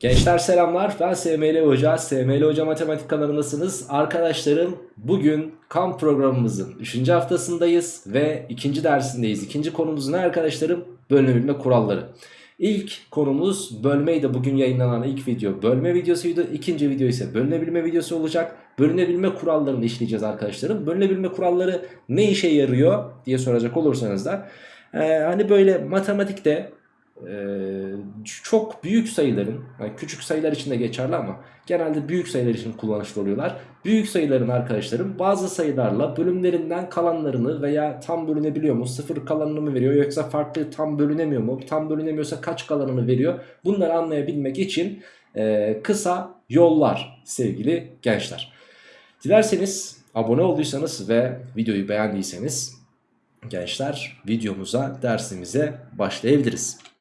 Gençler selamlar ben SML Hoca, SML Hoca Matematik kanalındasınız. Arkadaşlarım bugün kamp programımızın 3. haftasındayız ve 2. dersindeyiz. İkinci konumuz ne arkadaşlarım? Bölünebilme kuralları. İlk konumuz bölmeydi bugün yayınlanan ilk video bölme videosuydu. İkinci video ise bölünebilme videosu olacak. Bölünebilme kurallarını işleyeceğiz arkadaşlarım. Bölünebilme kuralları ne işe yarıyor diye soracak olursanız da. Ee, hani böyle matematikte çok büyük sayıların yani küçük sayılar için de geçerli ama genelde büyük sayılar için kullanışlı oluyorlar. Büyük sayıların arkadaşlarım bazı sayılarla bölümlerinden kalanlarını veya tam bölünebiliyor mu sıfır kalanını mı veriyor yoksa farklı tam bölünemiyor mu tam bölünemiyorsa kaç kalanını veriyor bunları anlayabilmek için e, kısa yollar sevgili gençler. Dilerseniz abone olduysanız ve videoyu beğendiyseniz gençler videomuza dersimize başlayabiliriz.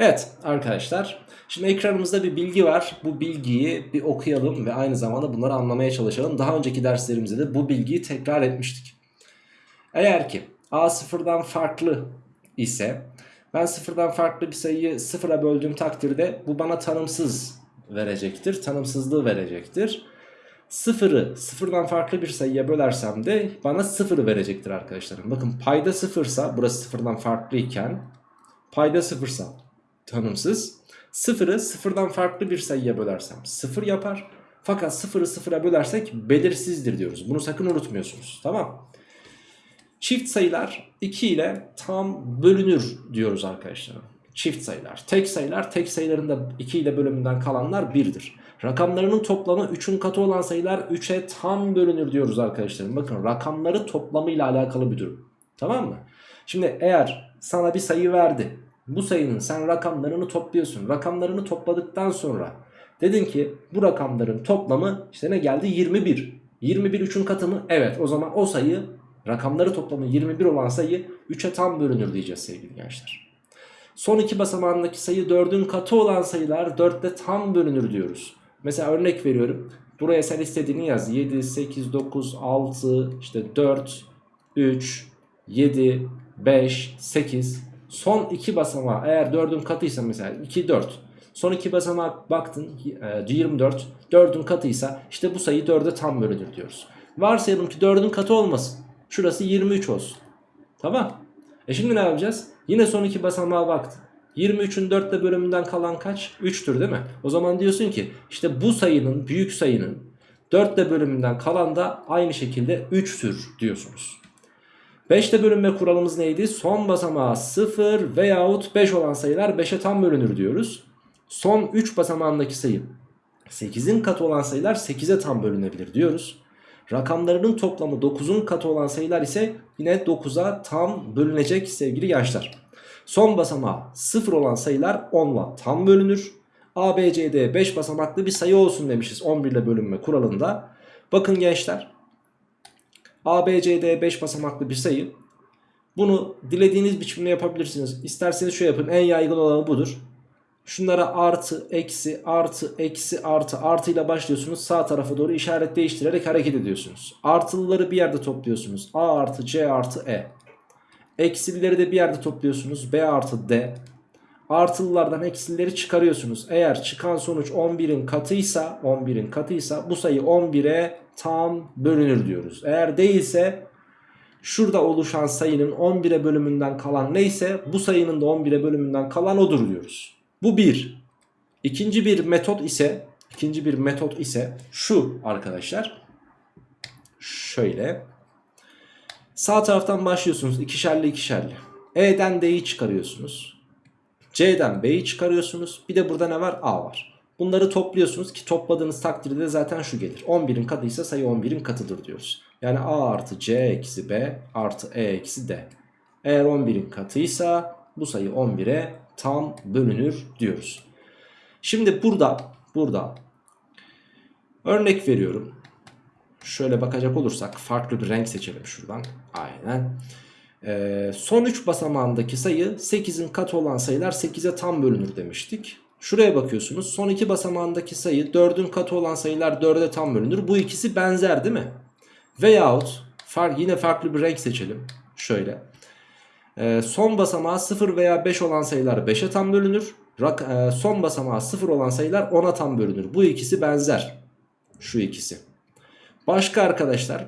Evet arkadaşlar şimdi ekranımızda bir bilgi var. Bu bilgiyi bir okuyalım ve aynı zamanda bunları anlamaya çalışalım. Daha önceki derslerimizde de bu bilgiyi tekrar etmiştik. Eğer ki a sıfırdan farklı ise ben sıfırdan farklı bir sayıyı sıfıra böldüğüm takdirde bu bana tanımsız verecektir. Tanımsızlığı verecektir. Sıfırı sıfırdan farklı bir sayıya bölersem de bana sıfırı verecektir arkadaşlarım. Bakın payda sıfırsa burası sıfırdan farklı iken payda sıfırsa tanımsız. Sıfırı sıfırdan farklı bir sayıya bölersem sıfır yapar. Fakat sıfırı sıfıra bölersek belirsizdir diyoruz. Bunu sakın unutmuyorsunuz. Tamam. Çift sayılar 2 ile tam bölünür diyoruz arkadaşlar. Çift sayılar. Tek sayılar tek sayıların da 2 ile bölümünden kalanlar 1'dir. Rakamlarının toplamı 3'ün katı olan sayılar 3'e tam bölünür diyoruz arkadaşlar. Bakın rakamları toplamıyla alakalı bir durum. Tamam mı? Şimdi eğer sana bir sayı verdi bu sayının sen rakamlarını topluyorsun. Rakamlarını topladıktan sonra dedin ki bu rakamların toplamı işte ne geldi 21. 21 3'ün katı mı? Evet o zaman o sayı rakamları toplamı 21 olan sayı 3'e tam bölünür diyeceğiz sevgili gençler. Son iki basamağındaki sayı 4'ün katı olan sayılar 4'te tam bölünür diyoruz. Mesela örnek veriyorum. Buraya sen istediğini yaz. 7, 8, 9, 6, işte 4, 3, 7, 5, 8, Son iki basamağı eğer 4'ün katıysa mesela 2 4. Son iki basamağa baktın 24. 4'ün katıysa işte bu sayı 4'e tam bölünür diyoruz. Varsayalım ki 4'ün katı olmasın. Şurası 23 olsun. Tamam. E şimdi ne yapacağız? Yine son iki basamağa baktın. 23'ün 4'te bölümünden kalan kaç? 3'tür değil mi? O zaman diyorsun ki işte bu sayının büyük sayının 4'te bölümünden kalan da aynı şekilde 3'tür diyorsunuz. 5'te bölünme kuralımız neydi? Son basamağı 0 veyahut 5 olan sayılar 5'e tam bölünür diyoruz. Son 3 basamağındaki sayı 8'in katı olan sayılar 8'e tam bölünebilir diyoruz. Rakamlarının toplamı 9'un katı olan sayılar ise yine 9'a tam bölünecek sevgili gençler. Son basamağı 0 olan sayılar 10'la tam bölünür. A, B, C, D 5 basamaklı bir sayı olsun demişiz 11 ile bölünme kuralında. Bakın gençler A, B, C, D 5 basamaklı bir sayı. Bunu dilediğiniz biçimde yapabilirsiniz. İsterseniz şu yapın en yaygın olanı budur. Şunlara artı, eksi, artı, eksi, artı, artı ile başlıyorsunuz. Sağ tarafa doğru işaret değiştirerek hareket ediyorsunuz. Artılıları bir yerde topluyorsunuz. A artı, C artı, E. Eksilileri de bir yerde topluyorsunuz. B artı, D. Artılılardan eksileri çıkarıyorsunuz. Eğer çıkan sonuç 11'in katıysa, 11'in katıysa bu sayı 11'e tam bölünür diyoruz. Eğer değilse şurada oluşan sayının 11'e bölümünden kalan neyse bu sayının da 11'e bölümünden kalan odur diyoruz. Bu bir. İkinci bir metot ise ikinci bir metot ise şu arkadaşlar. Şöyle. Sağ taraftan başlıyorsunuz ikişerli ikişerli. E'den D'yi çıkarıyorsunuz. C'den B'yi çıkarıyorsunuz. Bir de burada ne var? A var. Bunları topluyorsunuz ki topladığınız takdirde zaten şu gelir. 11'in katıysa sayı 11'in katıdır diyoruz. Yani A artı C eksi B artı E eksi D. Eğer 11'in katıysa bu sayı 11'e tam bölünür diyoruz. Şimdi burada burada örnek veriyorum. Şöyle bakacak olursak farklı bir renk seçelim şuradan. Aynen. Ee, son 3 basamağındaki sayı 8'in katı olan sayılar 8'e tam bölünür demiştik. Şuraya bakıyorsunuz. Son iki basamağındaki sayı 4'ün katı olan sayılar 4'e tam bölünür. Bu ikisi benzer değil mi? Veyahut fark, yine farklı bir renk seçelim. Şöyle. Ee, son basamağı 0 veya 5 olan sayılar 5'e tam bölünür. rak, e, son basamağı 0 olan sayılar 10'a tam bölünür. Bu ikisi benzer. Şu ikisi. Başka arkadaşlar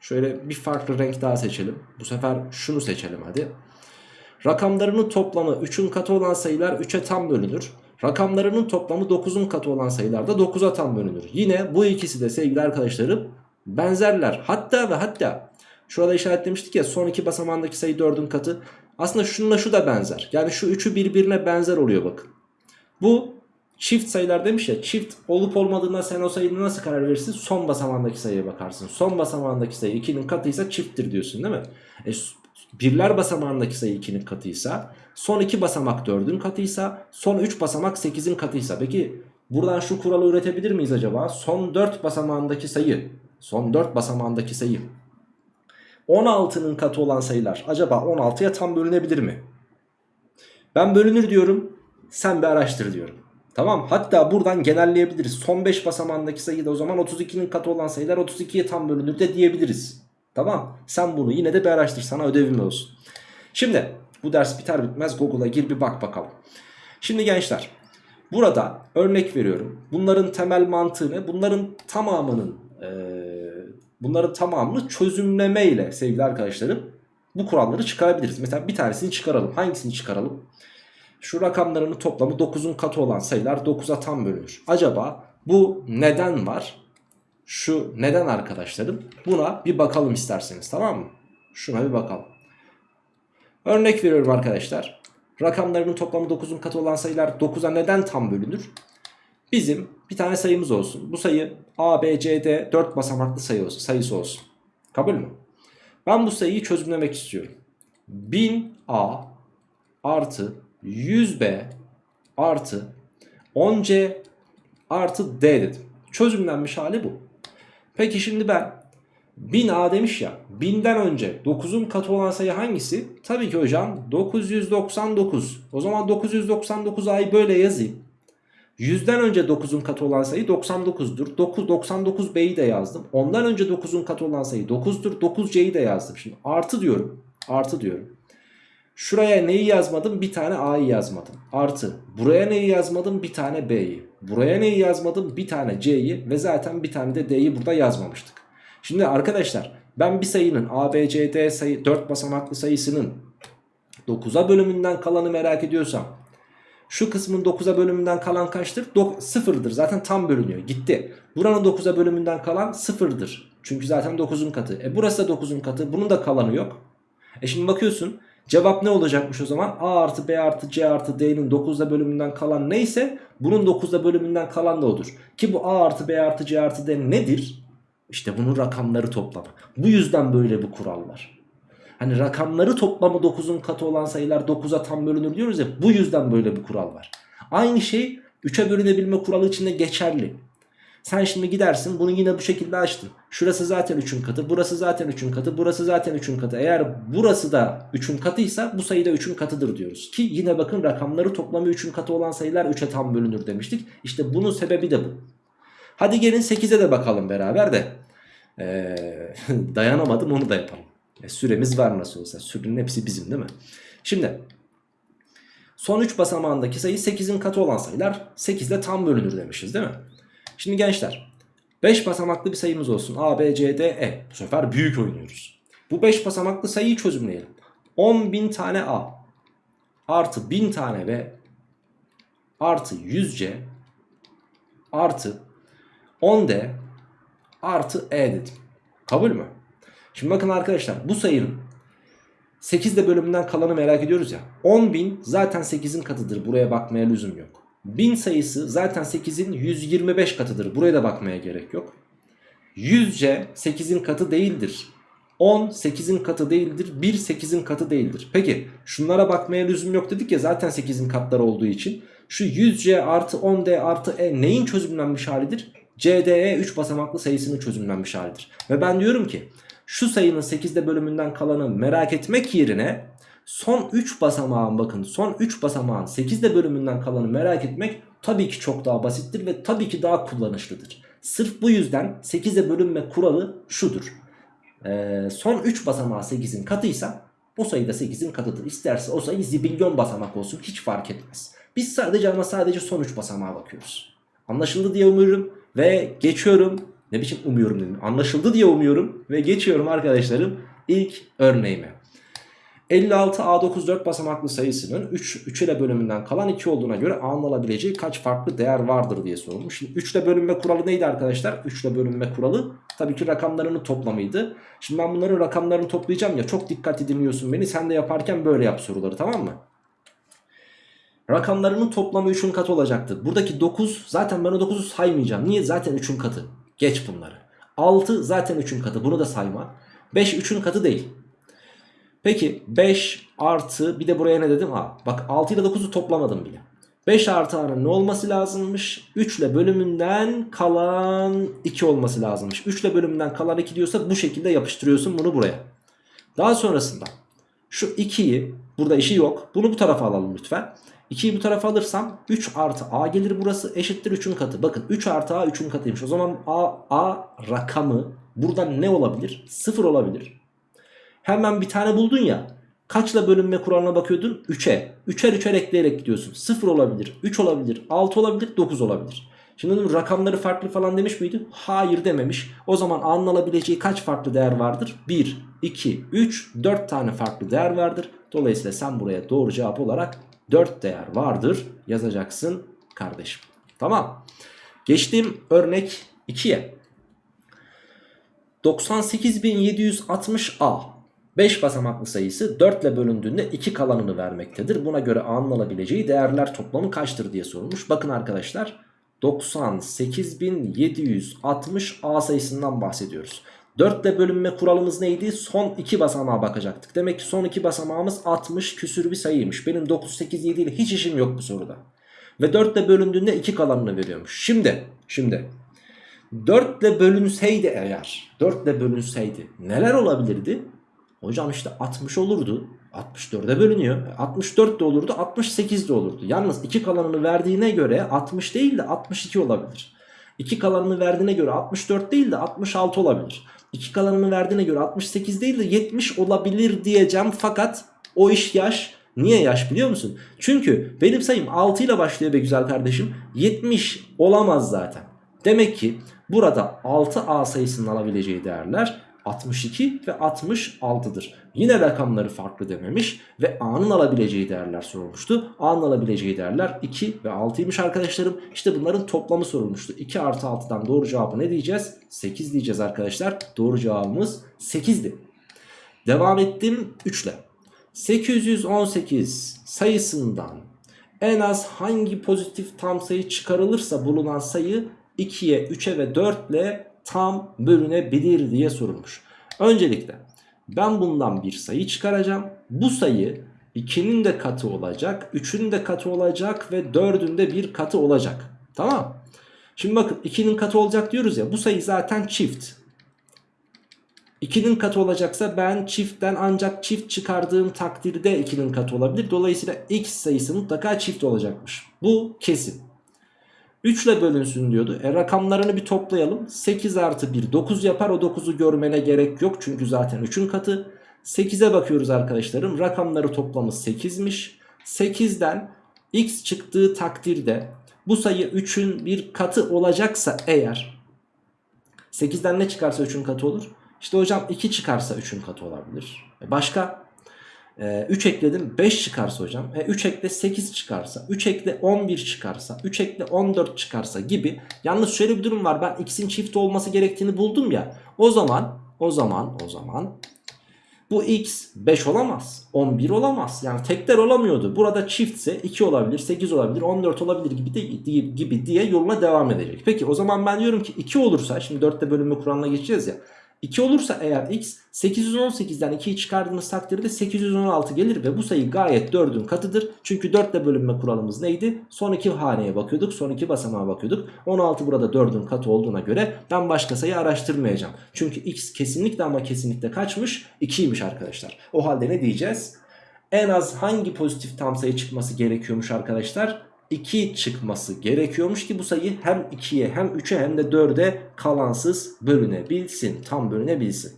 şöyle bir farklı renk daha seçelim. Bu sefer şunu seçelim hadi. Rakamlarının toplamı 3'ün katı olan sayılar 3'e tam bölünür. Rakamlarının toplamı 9'un katı olan sayılar da 9'a tam bölünür. Yine bu ikisi de sevgili arkadaşlarım benzerler. Hatta ve hatta şurada işaretlemiştik ya son iki basamağındaki sayı 4'ün katı. Aslında şununla şu da benzer. Yani şu üçü birbirine benzer oluyor bakın. Bu çift sayılar demiş ya çift olup olmadığına sen o sayının nasıl karar verirsin? Son basamağındaki sayıya bakarsın. Son basamağındaki sayı 2'nin katıysa çifttir diyorsun değil mi? E, birler basamağındaki sayı 2'nin katıysa son 2 basamak 4'ün katıysa son 3 basamak 8'in katıysa peki buradan şu kuralı üretebilir miyiz acaba? Son 4 basamağındaki sayı son 4 basamağındaki sayı 16'nın katı olan sayılar acaba 16'ya tam bölünebilir mi? Ben bölünür diyorum sen bir araştır diyorum. Tamam hatta buradan genelleyebiliriz. Son 5 basamağındaki sayı da o zaman 32'nin katı olan sayılar 32'ye tam bölünür de diyebiliriz. Tamam sen bunu yine de bir araştır sana ödevim olsun. Şimdi bu ders biter bitmez Google'a gir bir bak bakalım. Şimdi gençler burada örnek veriyorum. Bunların temel mantığı ne? Bunların tamamının e, bunların tamamını çözümleme ile sevgili arkadaşlarım bu kuralları çıkarabiliriz. Mesela bir tanesini çıkaralım. Hangisini çıkaralım? Şu rakamlarının toplamı 9'un katı olan sayılar 9'a tam bölünür. Acaba bu neden var? Şu neden arkadaşlarım? Buna bir bakalım isterseniz tamam mı? Şuna bir bakalım. Örnek veriyorum arkadaşlar. Rakamlarının toplamı 9'un katı olan sayılar 9'a neden tam bölünür? Bizim bir tane sayımız olsun. Bu sayı A, B, C, D 4 basamaklı sayı olsun, sayısı olsun. Kabul mü? Ben bu sayıyı çözümlemek istiyorum. 1000A artı 100B artı 10C artı D dedim. Çözümlenmiş hali bu. Peki şimdi ben 1000A demiş ya 1000'den önce 9'un katı olan sayı hangisi? Tabii ki hocam 999. O zaman 999A'yı böyle yazayım. 100'den önce 9'un katı olan sayı 99'dur. 9, 99B'yi de yazdım. Ondan önce 9'un katı olan sayı 9'dur. 9C'yi de yazdım. Şimdi artı diyorum. Artı diyorum. Şuraya neyi yazmadım? Bir tane A'yı yazmadım. Artı. Buraya neyi yazmadım? Bir tane B'yi. Buraya neyi yazmadım? Bir tane C'yi. Ve zaten bir tane de D'yi burada yazmamıştık. Şimdi arkadaşlar ben bir sayının A, B, C, D sayı 4 basamaklı sayısının 9'a bölümünden kalanı merak ediyorsam şu kısmın 9'a bölümünden kalan kaçtır? 0'dır. Zaten tam bölünüyor. Gitti. Buranın 9'a bölümünden kalan 0'dır. Çünkü zaten 9'un katı. E burası da 9'un katı. Bunun da kalanı yok. E şimdi bakıyorsun. Cevap ne olacakmış o zaman? A artı B artı C artı D'nin 9'da bölümünden kalan neyse bunun 9'da bölümünden kalan da odur. Ki bu A artı B artı C artı D nedir? İşte bunun rakamları toplamı. Bu yüzden böyle bir kural var. Hani rakamları toplamı 9'un katı olan sayılar 9'a tam bölünür diyoruz ya bu yüzden böyle bir kural var. Aynı şey 3'e bölünebilme kuralı için de geçerli. Sen şimdi gidersin bunu yine bu şekilde açtın. Şurası zaten 3'ün katı, burası zaten 3'ün katı, burası zaten 3'ün katı. Eğer burası da 3'ün katıysa bu sayı da 3'ün katıdır diyoruz. Ki yine bakın rakamları toplamı 3'ün katı olan sayılar 3'e tam bölünür demiştik. İşte bunun sebebi de bu. Hadi gelin 8'e de bakalım beraber de. Ee, dayanamadım onu da yapalım. E, süremiz var nasıl olsa. Sürenin hepsi bizim değil mi? Şimdi son 3 basamağındaki sayı 8'in katı olan sayılar 8 ile tam bölünür demişiz değil mi? Şimdi gençler 5 basamaklı bir sayımız olsun. A, B, C, D, E. Bu sefer büyük oynuyoruz. Bu 5 basamaklı sayıyı çözümleyelim. 10.000 tane A artı 1000 tane B artı 100C artı 10D artı E dedim. Kabul mü? Şimdi bakın arkadaşlar bu sayının 8'de bölümünden kalanı merak ediyoruz ya. 10.000 zaten 8'in katıdır. Buraya bakmaya lüzum yok. 1000 sayısı zaten 8'in 125 katıdır. Buraya da bakmaya gerek yok. 100C 8'in katı değildir. 10 8'in katı değildir. 1 8'in katı değildir. Peki şunlara bakmaya lüzum yok dedik ya zaten 8'in katları olduğu için. Şu 100C artı 10D artı E neyin çözümlenmiş halidir? CDE 3 basamaklı sayısının çözümlenmiş halidir. Ve ben diyorum ki şu sayının 8'de bölümünden kalanı merak etmek yerine son 3 basamağın bakın son 3 basamağın 8'de bölümünden kalanı merak etmek tabii ki çok daha basittir ve tabii ki daha kullanışlıdır. Sırf bu yüzden 8'e bölünme kuralı şudur. Ee, son 3 basamağı 8'in katıysa o sayı da 8'in katıdır. İsterse o sayı zibilyon basamak olsun hiç fark etmez. Biz sadece ama sadece son 3 basamağa bakıyoruz. Anlaşıldı diye umuyorum ve geçiyorum. Ne biçim umuyorum dedim. Anlaşıldı diye umuyorum ve geçiyorum arkadaşlarım ilk örneğime. 56 A9 4 basamaklı sayısının 3, 3 ile bölümünden kalan 2 olduğuna göre A'nın alabileceği kaç farklı değer vardır diye sorulmuş. Şimdi 3 ile bölünme kuralı neydi arkadaşlar? 3 ile bölünme kuralı tabii ki rakamlarının toplamıydı. Şimdi ben bunların rakamlarını toplayacağım ya çok dikkatli dinliyorsun beni. Sen de yaparken böyle yap soruları tamam mı? Rakamlarının toplamı 3'ün katı olacaktı. Buradaki 9 zaten ben o 9'u saymayacağım. Niye? Zaten 3'ün katı. Geç bunları. 6 zaten 3'ün katı. Bunu da sayma. 5 3'ün katı değil. Peki 5 artı bir de buraya ne dedim? Ha, bak 6 ile 9'u toplamadım bile. 5 artı A'nın ne olması lazımmış? 3 ile bölümünden kalan 2 olması lazımmış. 3 ile bölümünden kalan 2 diyorsa bu şekilde yapıştırıyorsun bunu buraya. Daha sonrasında şu 2'yi burada işi yok. Bunu bu tarafa alalım lütfen. 2'yi bu tarafa alırsam 3 artı A gelir burası eşittir 3'ün katı. Bakın 3 artı A 3'ün katıymış. O zaman A, A rakamı burada ne olabilir? 0 olabilir. Hemen bir tane buldun ya. Kaçla bölünme kuralına bakıyordun? 3'e. 3'er 3'er ekleyerek gidiyorsun. 0 olabilir, 3 olabilir, 6 olabilir, 9 olabilir. Şimdi dedim rakamları farklı falan demiş miydi? Hayır dememiş. O zaman A'nın alabileceği kaç farklı değer vardır? 1, 2, 3, 4 tane farklı değer vardır. Dolayısıyla sen buraya doğru cevap olarak 4 değer vardır yazacaksın kardeşim. Tamam. Geçtim örnek 2'ye. 98.760A 5 basamaklı sayısı 4 ile bölündüğünde 2 kalanını vermektedir. Buna göre A'nın alabileceği değerler toplamı kaçtır diye sorulmuş. Bakın arkadaşlar 98.760 A sayısından bahsediyoruz. 4 ile bölünme kuralımız neydi? Son 2 basamağa bakacaktık. Demek ki son 2 basamağımız 60 küsür bir sayıymış. Benim 9, 8, 7 ile hiç işim yok bu soruda. Ve 4 ile bölündüğünde 2 kalanını veriyormuş. Şimdi, şimdi 4 ile bölünseydi eğer, 4 ile bölünseydi neler olabilirdi? Hocam işte 60 olurdu. 64'e bölünüyor. 64 de olurdu, 68 de olurdu. Yalnız 2 kalanını verdiğine göre 60 değil de 62 olabilir. 2 kalanını verdiğine göre 64 değil de 66 olabilir. 2 kalanını verdiğine göre 68 değil de 70 olabilir diyeceğim. Fakat o iş yaş. Niye yaş biliyor musun? Çünkü benim sayım 6 ile başlıyor be güzel kardeşim. 70 olamaz zaten. Demek ki burada 6A sayısının alabileceği değerler 62 ve 66'dır. Yine rakamları farklı dememiş ve A'nın alabileceği değerler sorulmuştu. A'nın alabileceği değerler 2 ve 6'ymış arkadaşlarım. İşte bunların toplamı sorulmuştu. 2 artı 6'dan doğru cevabı ne diyeceğiz? 8 diyeceğiz arkadaşlar. Doğru cevabımız 8'di. Devam ettim 3 ile. 818 sayısından en az hangi pozitif tam sayı çıkarılırsa bulunan sayı 2'ye, 3'e ve 4 ile tam bölünebilir diye sorulmuş. Öncelikle ben bundan bir sayı çıkaracağım. Bu sayı 2'nin de katı olacak, 3'ün de katı olacak ve 4'ün de bir katı olacak. Tamam. Şimdi bakın 2'nin katı olacak diyoruz ya bu sayı zaten çift. 2'nin katı olacaksa ben çiftten ancak çift çıkardığım takdirde 2'nin katı olabilir. Dolayısıyla x sayısı mutlaka çift olacakmış. Bu kesin. 3 ile bölünsün diyordu. E rakamlarını bir toplayalım. 8 artı 1 9 yapar. O 9'u görmene gerek yok. Çünkü zaten 3'ün katı. 8'e bakıyoruz arkadaşlarım. Rakamları toplamı 8'miş. 8'den x çıktığı takdirde bu sayı 3'ün bir katı olacaksa eğer 8'den ne çıkarsa 3'ün katı olur. İşte hocam 2 çıkarsa 3'ün katı olabilir. E başka? 3 ekledim 5 çıkarsa hocam. E 3 ekle 8 çıkarsa. 3 ekle 11 çıkarsa. 3 ekle 14 çıkarsa gibi. Yalnız şöyle bir durum var. Ben x'in çift olması gerektiğini buldum ya. O zaman o zaman o zaman bu x 5 olamaz. 11 olamaz. Yani tekler olamıyordu. Burada çiftse 2 olabilir, 8 olabilir, 14 olabilir gibi, de, gibi diye yoluna devam edecek. Peki o zaman ben diyorum ki 2 olursa şimdi 4'te bölünme kuralına geçeceğiz ya. 2 olursa eğer x 818'den 2'yi çıkardığımız takdirde 816 gelir ve bu sayı gayet 4'ün katıdır. Çünkü 4 ile bölünme kuralımız neydi? Son iki haneye bakıyorduk. Son iki basamağa bakıyorduk. 16 burada 4'ün katı olduğuna göre ben başka sayı araştırmayacağım. Çünkü x kesinlikle ama kesinlikle kaçmış? 2'ymiş arkadaşlar. O halde ne diyeceğiz? En az hangi pozitif tam sayı çıkması gerekiyormuş arkadaşlar? 2 çıkması gerekiyormuş ki bu sayı hem 2'ye hem 3'e hem de 4'e kalansız bölünebilsin. Tam bölünebilsin.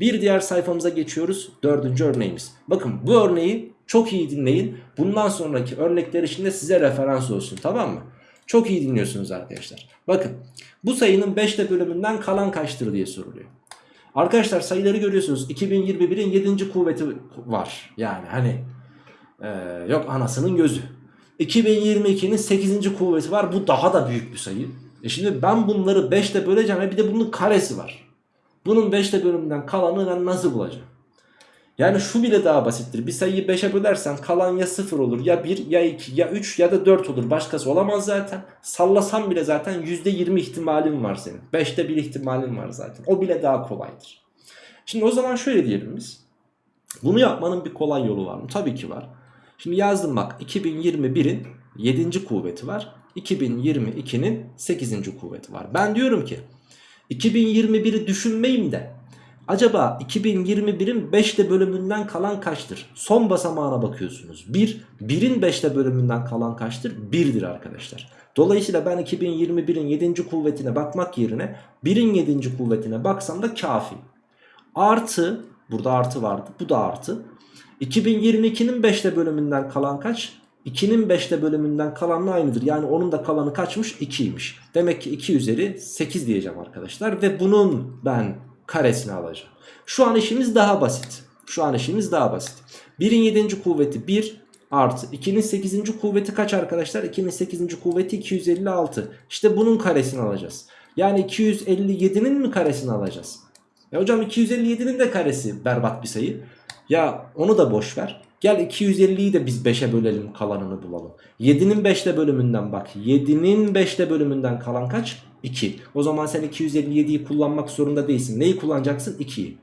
Bir diğer sayfamıza geçiyoruz. Dördüncü örneğimiz. Bakın bu örneği Çok iyi dinleyin. Bundan sonraki örnekler için de size referans olsun tamam mı? Çok iyi dinliyorsunuz arkadaşlar. Bakın bu sayının 5'te bölümünden kalan kaçtır diye soruluyor. Arkadaşlar sayıları görüyorsunuz. 2021'in 7. kuvveti var. Yani hani ee, yok anasının gözü. 2022'nin 8. kuvveti var. Bu daha da büyük bir sayı. E şimdi ben bunları 5'te böleceğim ve bir de bunun karesi var. Bunun 5'te bölümünden kalanı ben nasıl bulacağım? Yani şu bile daha basittir. Bir sayıyı 5'e bölersen kalan ya 0 olur ya 1 ya 2 ya 3 ya da 4 olur. Başkası olamaz zaten. Sallasam bile zaten %20 ihtimalin var senin. 5'te 1 ihtimalin var zaten. O bile daha kolaydır. Şimdi o zaman şöyle diyelim biz. Bunu yapmanın bir kolay yolu var mı? Tabii ki var. Şimdi yazdım bak 2021'in 7. kuvveti var. 2022'nin 8. kuvveti var. Ben diyorum ki 2021'i düşünmeyeyim de acaba 2021'in 5'te bölümünden kalan kaçtır? Son basamağına bakıyorsunuz. 1, 1'in 5'te bölümünden kalan kaçtır? 1'dir arkadaşlar. Dolayısıyla ben 2021'in 7. kuvvetine bakmak yerine 1'in 7. kuvvetine baksam da kafi. Artı, burada artı vardı bu da artı. 2022'nin 5'te bölümünden kalan kaç? 2'nin 5'te bölümünden kalanla aynıdır. Yani onun da kalanı kaçmış? 2'ymiş. Demek ki 2 üzeri 8 diyeceğim arkadaşlar. Ve bunun ben karesini alacağım. Şu an işimiz daha basit. Şu an işimiz daha basit. 1'in 7. kuvveti 1 artı 2'nin 8. kuvveti kaç arkadaşlar? 2'nin 8. kuvveti 256. İşte bunun karesini alacağız. Yani 257'nin mi karesini alacağız? E hocam 257'nin de karesi berbat bir sayı. Ya onu da boş ver. Gel 250'yi de biz 5'e bölelim kalanını bulalım. 7'nin 5'te bölümünden bak. 7'nin 5'te bölümünden kalan kaç? 2. O zaman sen 257'yi kullanmak zorunda değilsin. Neyi kullanacaksın? 2'yi.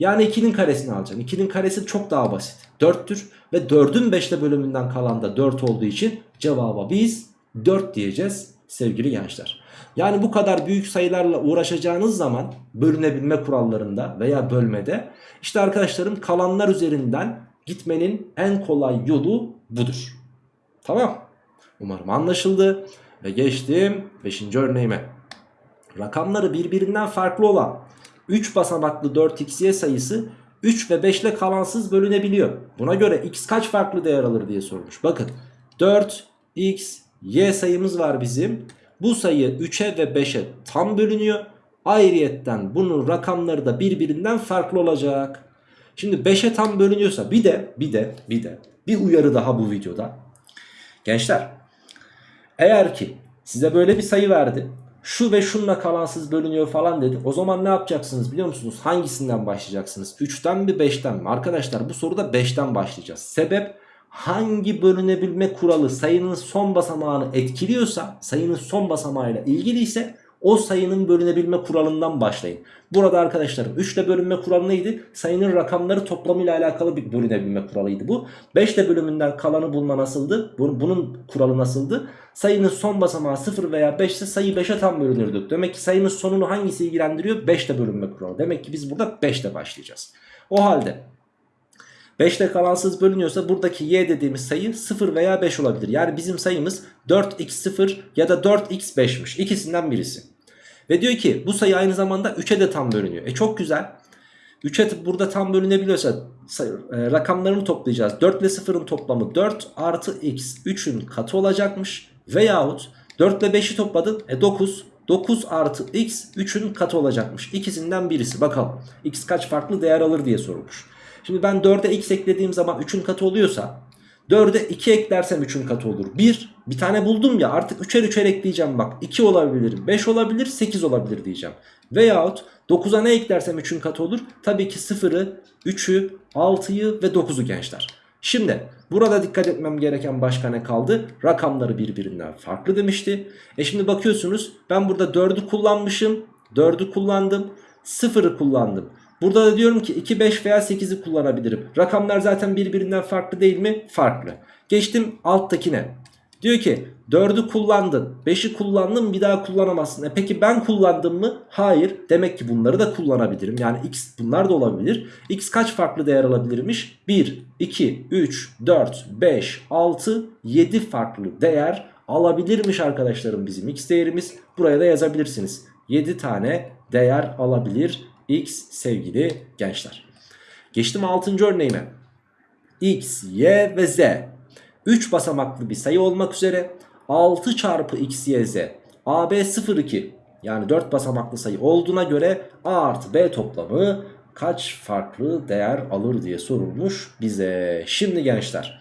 Yani 2'nin karesini alacaksın. 2'nin karesi çok daha basit. 4'tür ve 4'ün 5'te bölümünden kalan da 4 olduğu için cevaba biz 4 diyeceğiz sevgili gençler. Yani bu kadar büyük sayılarla uğraşacağınız zaman bölünebilme kurallarında veya bölmede işte arkadaşlarım kalanlar üzerinden gitmenin en kolay yolu budur. Tamam. Umarım anlaşıldı. Ve geçtim 5. örneğime. Rakamları birbirinden farklı olan 3 basamaklı 4xy sayısı 3 ve 5 ile kalansız bölünebiliyor. Buna göre x kaç farklı değer alır diye sormuş. Bakın 4 x y sayımız var bizim. Bu sayı 3'e ve 5'e tam bölünüyor. Ayrıyetten bunun rakamları da birbirinden farklı olacak. Şimdi 5'e tam bölünüyorsa bir de bir de bir de bir uyarı daha bu videoda. Gençler eğer ki size böyle bir sayı verdi. Şu ve şunla kalansız bölünüyor falan dedi. O zaman ne yapacaksınız biliyor musunuz? Hangisinden başlayacaksınız? 3'ten mi 5'ten mi? Arkadaşlar bu soruda 5'ten başlayacağız. Sebep hangi bölünebilme kuralı sayının son basamağını etkiliyorsa sayının son basamağıyla ilgiliyse o sayının bölünebilme kuralından başlayın. Burada arkadaşlarım 3 ile bölünme kuralı neydi? Sayının rakamları toplamıyla alakalı bir bölünebilme kuralıydı bu. 5 ile bölümünden kalanı bulma nasıldı? Bunun kuralı nasıldı? Sayının son basamağı 0 veya 5 ise sayı 5'e tam bölünürdü. Demek ki sayının sonunu hangisi ilgilendiriyor? 5 ile bölünme kuralı. Demek ki biz burada 5 ile başlayacağız. O halde 5 ile kalansız bölünüyorsa buradaki y dediğimiz sayı 0 veya 5 olabilir. Yani bizim sayımız 4x0 ya da 4x5'miş. İkisinden birisi. Ve diyor ki bu sayı aynı zamanda 3'e de tam bölünüyor. E çok güzel. 3'e burada tam bölünebiliyorsa e, rakamlarını toplayacağız. 4 ile 0'ın toplamı 4 artı x 3'ün katı olacakmış. Veyahut 4 ile 5'i topladın e 9. 9 artı x 3'ün katı olacakmış. İkisinden birisi. Bakalım x kaç farklı değer alır diye sorulmuş. Şimdi ben 4'e x eklediğim zaman 3'ün katı oluyorsa 4'e 2 eklersem 3'ün katı olur. 1 bir tane buldum ya artık 3'er 3'er ekleyeceğim bak. 2 olabilir, 5 olabilir, 8 olabilir diyeceğim. Veyahut 9'a ne eklersem 3'ün katı olur. Tabii ki 0'ı, 3'ü, 6'yı ve 9'u gençler. Şimdi burada dikkat etmem gereken başka ne kaldı? Rakamları birbirinden farklı demişti. E şimdi bakıyorsunuz ben burada 4'ü kullanmışım. 4'ü kullandım. 0'ı kullandım. Burada da diyorum ki 2, 5 veya 8'i kullanabilirim. Rakamlar zaten birbirinden farklı değil mi? Farklı. Geçtim alttakine. Diyor ki 4'ü kullandın 5'i kullandın bir daha kullanamazsın. E peki ben kullandım mı? Hayır. Demek ki bunları da kullanabilirim. Yani x bunlar da olabilir. x kaç farklı değer alabilirmiş? 1, 2, 3, 4, 5, 6, 7 farklı değer alabilirmiş arkadaşlarım bizim x değerimiz. Buraya da yazabilirsiniz. 7 tane değer alabilir x sevgili gençler. Geçtim 6. örneğime. x, y ve z 3 basamaklı bir sayı olmak üzere 6 çarpı x, y, z AB 02 yani 4 basamaklı sayı olduğuna göre A artı B toplamı kaç farklı değer alır diye sorulmuş bize. Şimdi gençler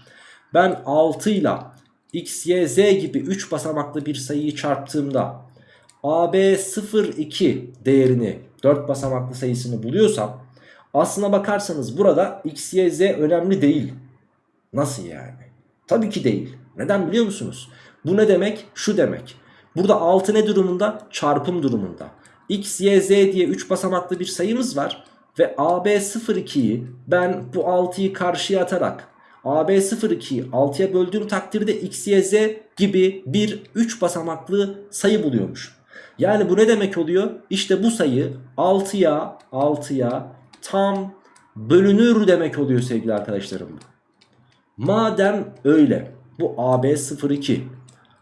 ben 6 ile x, y, z gibi 3 basamaklı bir sayıyı çarptığımda AB 02 değerini 4 basamaklı sayısını buluyorsam aslına bakarsanız burada x, y, z önemli değil. Nasıl yani? Tabii ki değil. Neden biliyor musunuz? Bu ne demek? Şu demek. Burada 6 ne durumunda? Çarpım durumunda. x, y, z diye 3 basamaklı bir sayımız var. Ve AB 02'yi ben bu 6'yı karşıya atarak AB 02'yi 6'ya böldüğüm takdirde x, y, z gibi bir 3 basamaklı sayı buluyormuş. Yani bu ne demek oluyor? İşte bu sayı 6'ya 6'ya tam bölünür demek oluyor sevgili arkadaşlarım. Madem öyle bu AB 02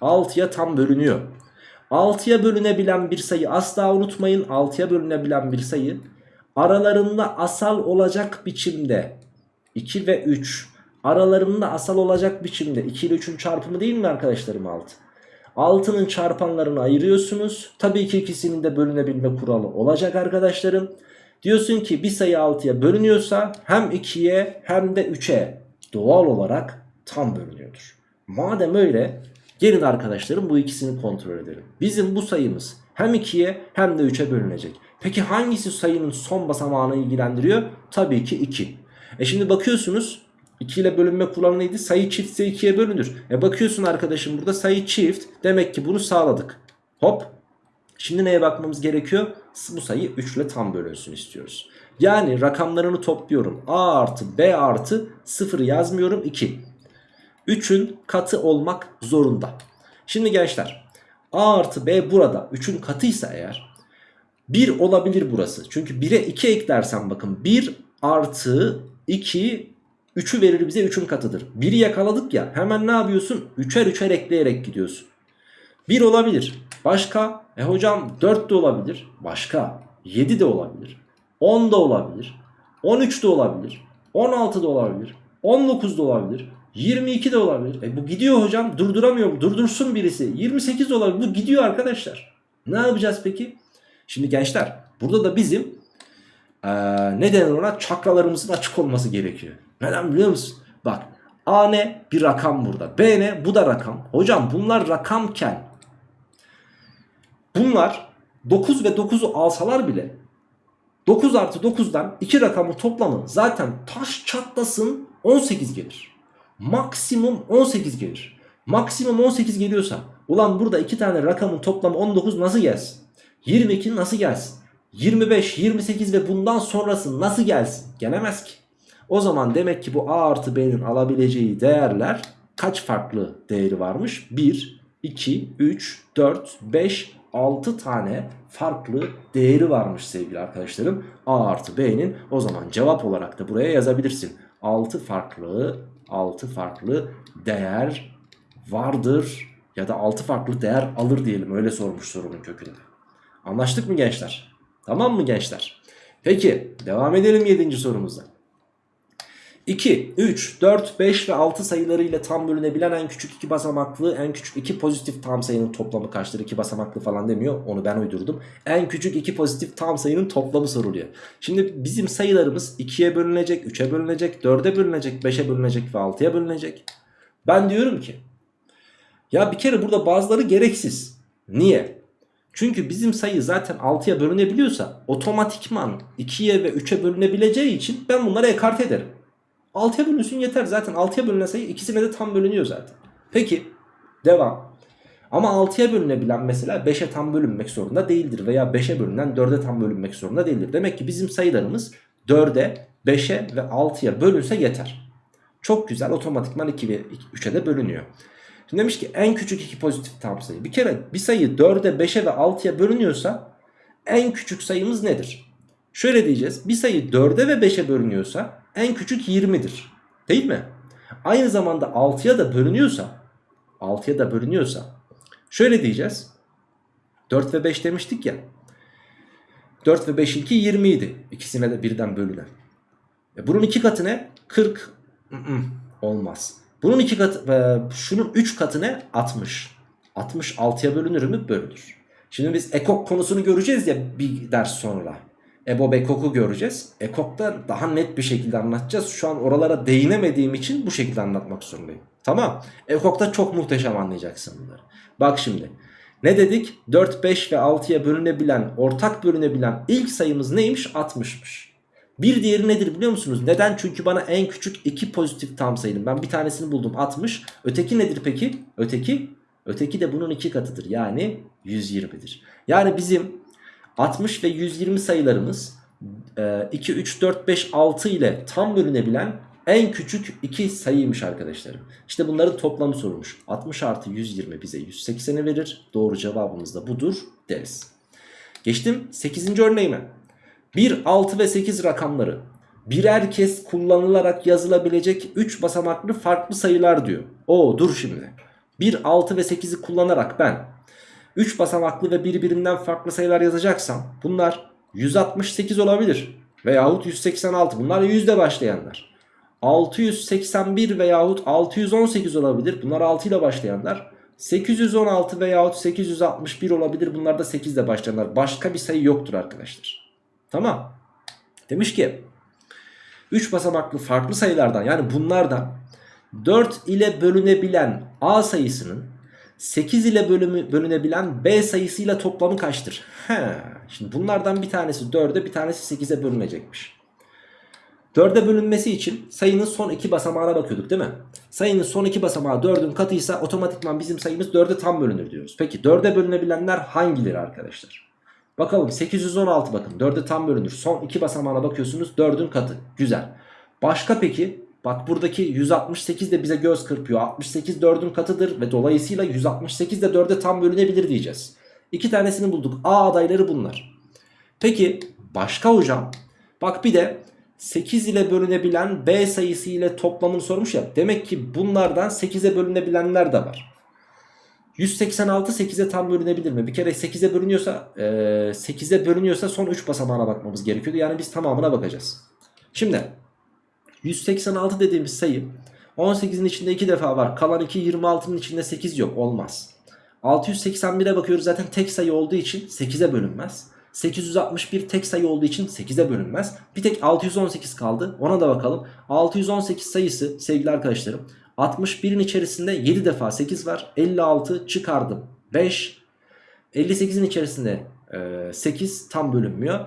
6'ya tam bölünüyor. 6'ya bölünebilen bir sayı asla unutmayın 6'ya bölünebilen bir sayı aralarında asal olacak biçimde 2 ve 3 aralarında asal olacak biçimde 2 ile 3'ün çarpımı değil mi arkadaşlarım 6? 6'nın çarpanlarını ayırıyorsunuz. Tabii ki ikisinin de bölünebilme kuralı olacak arkadaşlarım. Diyorsun ki bir sayı 6'ya bölünüyorsa hem 2'ye hem de 3'e doğal olarak tam bölünüyordur. Madem öyle gelin arkadaşlarım bu ikisini kontrol edelim. Bizim bu sayımız hem 2'ye hem de 3'e bölünecek. Peki hangisi sayının son basamağını ilgilendiriyor? Tabii ki 2. E şimdi bakıyorsunuz 2 ile bölünme kuralı neydi? Sayı çiftse 2'ye bölünür. E bakıyorsun arkadaşım burada sayı çift. Demek ki bunu sağladık. Hop. Şimdi neye bakmamız gerekiyor? Bu sayı 3 ile tam bölünsün istiyoruz. Yani rakamlarını topluyorum. A artı B artı 0 yazmıyorum 2. 3'ün katı olmak zorunda. Şimdi gençler A artı B burada 3'ün katıysa eğer 1 olabilir burası. Çünkü 1'e 2 eklersen bakın 1 artı 2 3'ü verir bize 3'ün katıdır. 1'i yakaladık ya hemen ne yapıyorsun? 3'er 3'er ekleyerek gidiyorsun. 1 olabilir. Başka? E hocam 4 de olabilir. Başka? 7 de olabilir. 10 da olabilir. 13 de olabilir. 16 da olabilir. 19 da olabilir. 22 de olabilir. E bu gidiyor hocam. Durduramıyorum. Durdursun birisi. 28 de olabilir. Bu gidiyor arkadaşlar. Ne yapacağız peki? Şimdi gençler burada da bizim ee, ne ona? Çakralarımızın açık olması gerekiyor. Neden biliyor musun? Bak A ne? Bir rakam burada. B ne? Bu da rakam. Hocam bunlar rakamken bunlar 9 ve 9'u alsalar bile 9 artı 9'dan 2 rakamın toplamı zaten taş çatlasın 18 gelir. Maksimum 18 gelir. Maksimum 18 geliyorsa ulan burada 2 tane rakamın toplamı 19 nasıl gelsin? 22 nasıl gelsin? 25, 28 ve bundan sonrası nasıl gelsin? Gelemez ki. O zaman demek ki bu A artı B'nin alabileceği değerler kaç farklı değeri varmış? 1, 2, 3, 4, 5, 6 tane farklı değeri varmış sevgili arkadaşlarım. A artı B'nin o zaman cevap olarak da buraya yazabilirsin. 6 farklı 6 farklı değer vardır ya da 6 farklı değer alır diyelim öyle sormuş sorunun kökünde. Anlaştık mı gençler? Tamam mı gençler? Peki devam edelim 7. sorumuza. 2, 3, 4, 5 ve 6 sayılarıyla tam bölünebilen en küçük iki basamaklı en küçük iki pozitif tam sayının toplamı kaçtır? 2 basamaklı falan demiyor onu ben uydurdum. En küçük iki pozitif tam sayının toplamı soruluyor. Şimdi bizim sayılarımız 2'ye bölünecek, 3'e bölünecek, 4'e bölünecek, 5'e bölünecek ve 6'ya bölünecek. Ben diyorum ki ya bir kere burada bazıları gereksiz. Niye? Çünkü bizim sayı zaten 6'ya bölünebiliyorsa otomatikman 2'ye ve 3'e bölünebileceği için ben bunları ekart ederim. 6'ya bölünsün yeter zaten 6'ya bölünen sayı ikisine de tam bölünüyor zaten. Peki devam. Ama 6'ya bölünebilen mesela 5'e tam bölünmek zorunda değildir. Veya 5'e bölünen 4'e tam bölünmek zorunda değildir. Demek ki bizim sayılarımız 4'e, 5'e ve 6'ya bölünse yeter. Çok güzel otomatikman 2 ve 3'e de bölünüyor. Şimdi demiş ki en küçük iki pozitif tam sayı. Bir kere bir sayı 4'e, 5'e ve 6'ya bölünüyorsa en küçük sayımız nedir? Şöyle diyeceğiz. Bir sayı 4'e ve 5'e bölünüyorsa en küçük 20'dir. Değil mi? Aynı zamanda 6'ya da bölünüyorsa 6'ya da bölünüyorsa şöyle diyeceğiz. 4 ve 5 demiştik ya. 4 ve 5 ilki 20 idi. İkisine de birden bölünen. E bunun iki katı ne? 40 Mm-mm, olmaz. Bunun iki katı, e, şunun 3 katı ne? 60. 60 6'ya bölünür mü? Bölünür. Şimdi biz ekok konusunu göreceğiz ya bir ders sonra. EBOB ekok'u göreceğiz. Ekok'ta daha net bir şekilde anlatacağız. Şu an oralara değinemediğim için bu şekilde anlatmak zorundayım. Tamam. Ekok'ta çok muhteşem anlayacaksın bunları. Bak şimdi. Ne dedik? 4, 5 ve 6'ya bölünebilen, ortak bölünebilen ilk sayımız neymiş? 60'mış. Bir diğeri nedir biliyor musunuz? Neden? Çünkü bana en küçük iki pozitif tam sayının. Ben bir tanesini buldum 60. Öteki nedir peki? Öteki? Öteki de bunun iki katıdır. Yani 120'dir. Yani bizim 60 ve 120 sayılarımız 2, 3, 4, 5, 6 ile tam bölünebilen en küçük iki sayıymış arkadaşlarım. İşte bunların toplamı sorulmuş. 60 artı 120 bize 180'i verir. Doğru cevabımız da budur deriz. Geçtim 8. örneğime. 1, 6 ve 8 rakamları birer kez kullanılarak yazılabilecek 3 basamaklı farklı sayılar diyor. Oo dur şimdi. 1, 6 ve 8'i kullanarak ben 3 basamaklı ve birbirinden farklı sayılar yazacaksam bunlar 168 olabilir veyahut 186 bunlar yüzde başlayanlar. 681 veyahut 618 olabilir bunlar 6 ile başlayanlar. 816 veyahut 861 olabilir bunlar da 8 ile başlayanlar. Başka bir sayı yoktur arkadaşlar. Tamam. Demiş ki 3 basamaklı farklı sayılardan yani bunlardan 4 ile bölünebilen A sayısının 8 ile bölümü, bölünebilen B sayısıyla toplamı kaçtır? He, şimdi bunlardan bir tanesi 4'e bir tanesi 8'e bölünecekmiş. 4'e bölünmesi için sayının son iki basamağına bakıyorduk değil mi? Sayının son iki basamağı 4'ün katıysa otomatikman bizim sayımız 4'e tam bölünür diyoruz. Peki 4'e bölünebilenler hangileri arkadaşlar? Bakalım 816 bakın 4'e tam bölünür. Son iki basamağına bakıyorsunuz 4'ün katı. Güzel. Başka peki Bak buradaki 168 de bize göz kırpıyor. 68 4'ün katıdır ve dolayısıyla 168 de 4'e tam bölünebilir diyeceğiz. İki tanesini bulduk. A adayları bunlar. Peki başka hocam? Bak bir de 8 ile bölünebilen B sayısı ile toplamını sormuş ya. Demek ki bunlardan 8'e bölünebilenler de var. 186 8'e tam bölünebilir mi? Bir kere 8'e bölünüyorsa 8'e bölünüyorsa son 3 basamağına bakmamız gerekiyordu. Yani biz tamamına bakacağız. Şimdi 186 dediğimiz sayı 18'in içinde 2 defa var. Kalan 2 26'nın içinde 8 yok. Olmaz. 681'e bakıyoruz zaten tek sayı olduğu için 8'e bölünmez. 861 tek sayı olduğu için 8'e bölünmez. Bir tek 618 kaldı. Ona da bakalım. 618 sayısı sevgili arkadaşlarım 61'in içerisinde 7 defa 8 var. 56 çıkardım. 5. 58'in içerisinde 8 tam bölünmüyor.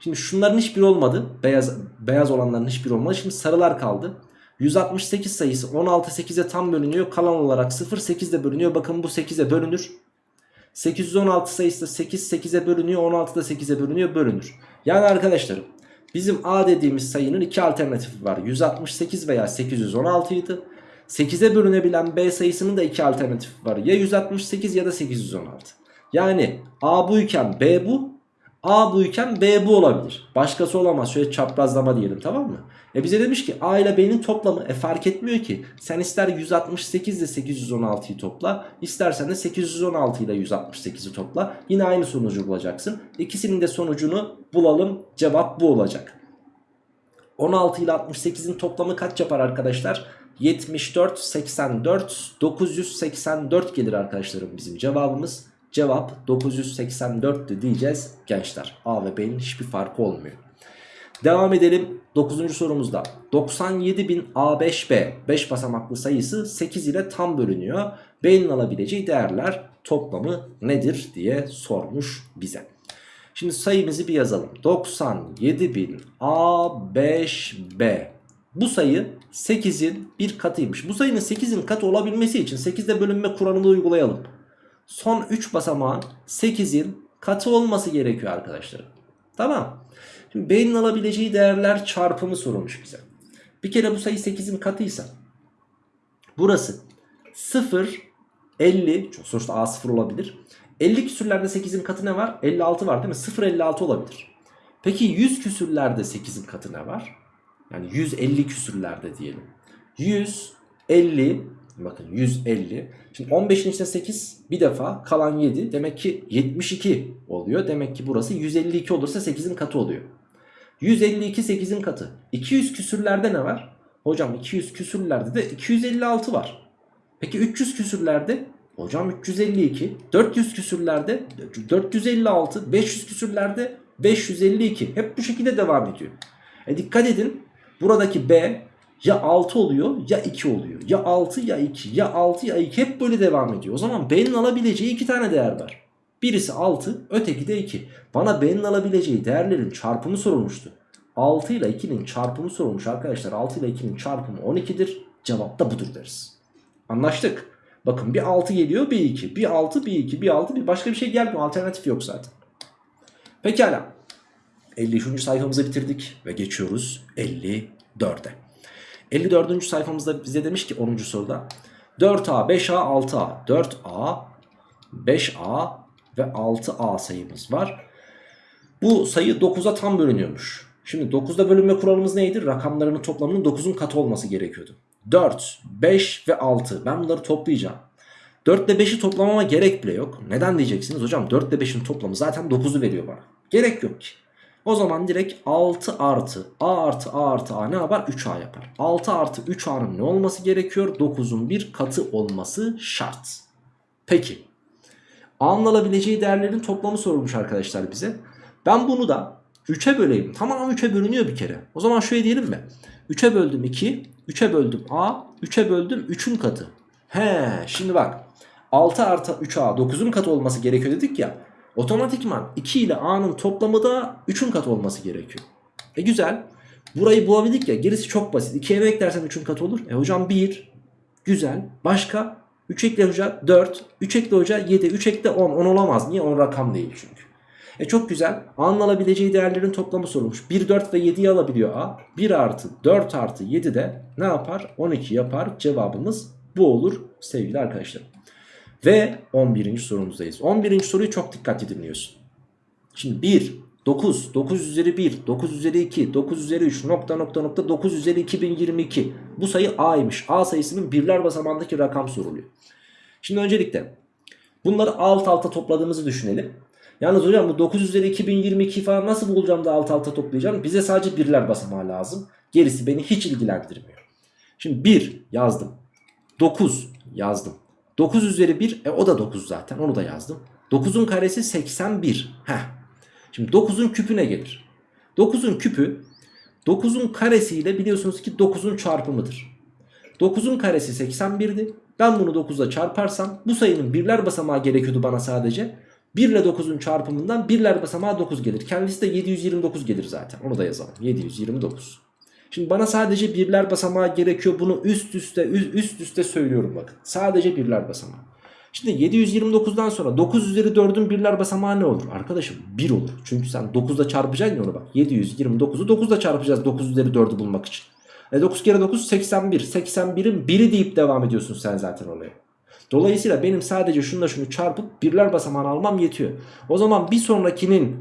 Şimdi şunların hiçbir olmadı. Beyaz beyaz olanların hiçbir olmadı. Şimdi sarılar kaldı. 168 sayısı 16 8'e tam bölünüyor. Kalan olarak 0 8'de bölünüyor. Bakın bu 8'e bölünür. 816 sayısı da 8 8'e bölünüyor. 16 da 8'e bölünüyor. Bölünür. Yani arkadaşlarım bizim A dediğimiz sayının iki alternatifi var. 168 veya 816 idi. 8'e bölünebilen B sayısının da iki alternatifi var. Ya 168 ya da 816. Yani A buyken B bu. A buyken B bu olabilir. Başkası olamaz. Şöyle çaprazlama diyelim tamam mı? E bize demiş ki A ile B'nin toplamı e fark etmiyor ki. Sen ister 168 ile 816'yı topla. istersen de 816 ile 168'i topla. Yine aynı sonucu bulacaksın. İkisinin de sonucunu bulalım. Cevap bu olacak. 16 ile 68'in toplamı kaç yapar arkadaşlar? 74, 84, 984 gelir arkadaşlarım bizim cevabımız. Cevap 984'tü diyeceğiz gençler. A ve B'nin hiçbir farkı olmuyor. Devam edelim 9. sorumuzda. 97.000 A5B 5 basamaklı sayısı 8 ile tam bölünüyor. B'nin alabileceği değerler toplamı nedir diye sormuş bize. Şimdi sayımızı bir yazalım. 97.000 A5B. Bu sayı 8'in bir katıymış. Bu sayının 8'in katı olabilmesi için 8'de bölünme kuralını uygulayalım son 3 basamağın 8'in katı olması gerekiyor arkadaşlar. Tamam. Şimdi B'nin alabileceği değerler çarpımı sorulmuş bize. Bir kere bu sayı 8'in katıysa burası 0, 50 sonuçta A 0 olabilir. 50 küsürlerde 8'in katı ne var? 56 var değil mi? 0, 56 olabilir. Peki 100 küsürlerde 8'in katı ne var? Yani 150 küsürlerde diyelim. 100, 50, Bakın 150. Şimdi 15'in içinde 8 bir defa kalan 7. Demek ki 72 oluyor. Demek ki burası 152 olursa 8'in katı oluyor. 152 8'in katı. 200 küsürlerde ne var? Hocam 200 küsürlerde de 256 var. Peki 300 küsürlerde? Hocam 352. 400 küsürlerde 456. 500 küsürlerde 552. Hep bu şekilde devam ediyor. E dikkat edin. Buradaki B ya 6 oluyor ya 2 oluyor. Ya 6 ya 2 ya 6 ya 2 hep böyle devam ediyor. O zaman B'nin alabileceği 2 tane değer var. Birisi 6 öteki de 2. Bana B'nin alabileceği değerlerin çarpımı sorulmuştu. 6 ile 2'nin çarpımı sorulmuş arkadaşlar. 6 ile 2'nin çarpımı 12'dir. Cevap da budur deriz. Anlaştık. Bakın bir 6 geliyor bir 2. Bir 6 bir 2 bir 6 bir başka bir şey gelmiyor. Alternatif yok zaten. Pekala. 53. sayfamızı bitirdik ve geçiyoruz 54'e. 54. sayfamızda bize demiş ki 10. soruda 4A, 5A, 6A, 4A, 5A ve 6A sayımız var. Bu sayı 9'a tam bölünüyormuş. Şimdi 9'da bölünme kuralımız neydi? Rakamlarının toplamının 9'un katı olması gerekiyordu. 4, 5 ve 6 ben bunları toplayacağım. 4 ile 5'i toplamama gerek bile yok. Neden diyeceksiniz? Hocam 4 ile 5'in toplamı zaten 9'u veriyor bana. Gerek yok ki. O zaman direkt 6 artı A artı A artı A ne yapar? 3A yapar. 6 artı 3A'nın ne olması gerekiyor? 9'un bir katı olması şart. Peki. A'nın değerlerin toplamı sorulmuş arkadaşlar bize. Ben bunu da 3'e böleyim. Tamam 3'e bölünüyor bir kere. O zaman şöyle diyelim mi? 3'e böldüm 2, 3'e böldüm A, 3'e böldüm 3'ün katı. He, şimdi bak. 6 artı 3A 9'un katı olması gerekiyor dedik ya. Otomatikman 2 ile A'nın toplamı da 3'ün katı olması gerekiyor. E güzel. Burayı bulabildik ya gerisi çok basit. 2'ye ne eklersen 3'ün katı olur? E hocam 1. Güzel. Başka? 3 ekle hoca 4. 3 ekle hoca 7. 3 ekle 10. 10 olamaz. Niye? 10 rakam değil çünkü. E çok güzel. A'nın alabileceği değerlerin toplamı sorulmuş. 1, 4 ve 7'yi alabiliyor A. 1 artı 4 artı 7 de ne yapar? 12 yapar. Cevabımız bu olur sevgili arkadaşlar. Ve 11. sorumuzdayız. 11. soruyu çok dikkatli dinliyorsun. Şimdi 1, 9, 9 üzeri 1, 9 üzeri 2, 9 üzeri 3, nokta nokta nokta 9 üzeri 2022. Bu sayı A'ymış. A sayısının birler basamağındaki rakam soruluyor. Şimdi öncelikle bunları alt alta topladığımızı düşünelim. Yalnız hocam bu 9 üzeri 2022 falan nasıl bulacağım da alt alta toplayacağım? Bize sadece birler basamağı lazım. Gerisi beni hiç ilgilendirmiyor. Şimdi 1 yazdım. 9 yazdım. 9 üzeri 1 e o da 9 zaten onu da yazdım. 9'un karesi 81. Heh. Şimdi 9'un küpü ne gelir? 9'un küpü 9'un karesiyle biliyorsunuz ki 9'un çarpımıdır. 9'un karesi 81'di. Ben bunu 9'la çarparsam bu sayının birler basamağı gerekiyordu bana sadece. 1 ile 9'un çarpımından birler basamağı 9 gelir. Kendisi de 729 gelir zaten. Onu da yazalım. 729. Şimdi bana sadece birler basamağı gerekiyor. Bunu üst üste üst üste söylüyorum bakın. Sadece birler basamağı. Şimdi 729'dan sonra 9 üzeri 4'ün birler basamağı ne olur? Arkadaşım 1 olur. Çünkü sen 9'da çarpacaksın ya onu bak. 729'u 9'da çarpacağız 9 üzeri 4'ü bulmak için. E 9 kere 9 81. 81'in biri deyip devam ediyorsun sen zaten oraya. Dolayısıyla benim sadece şunla şunu çarpıp birler basamağını almam yetiyor. O zaman bir sonrakinin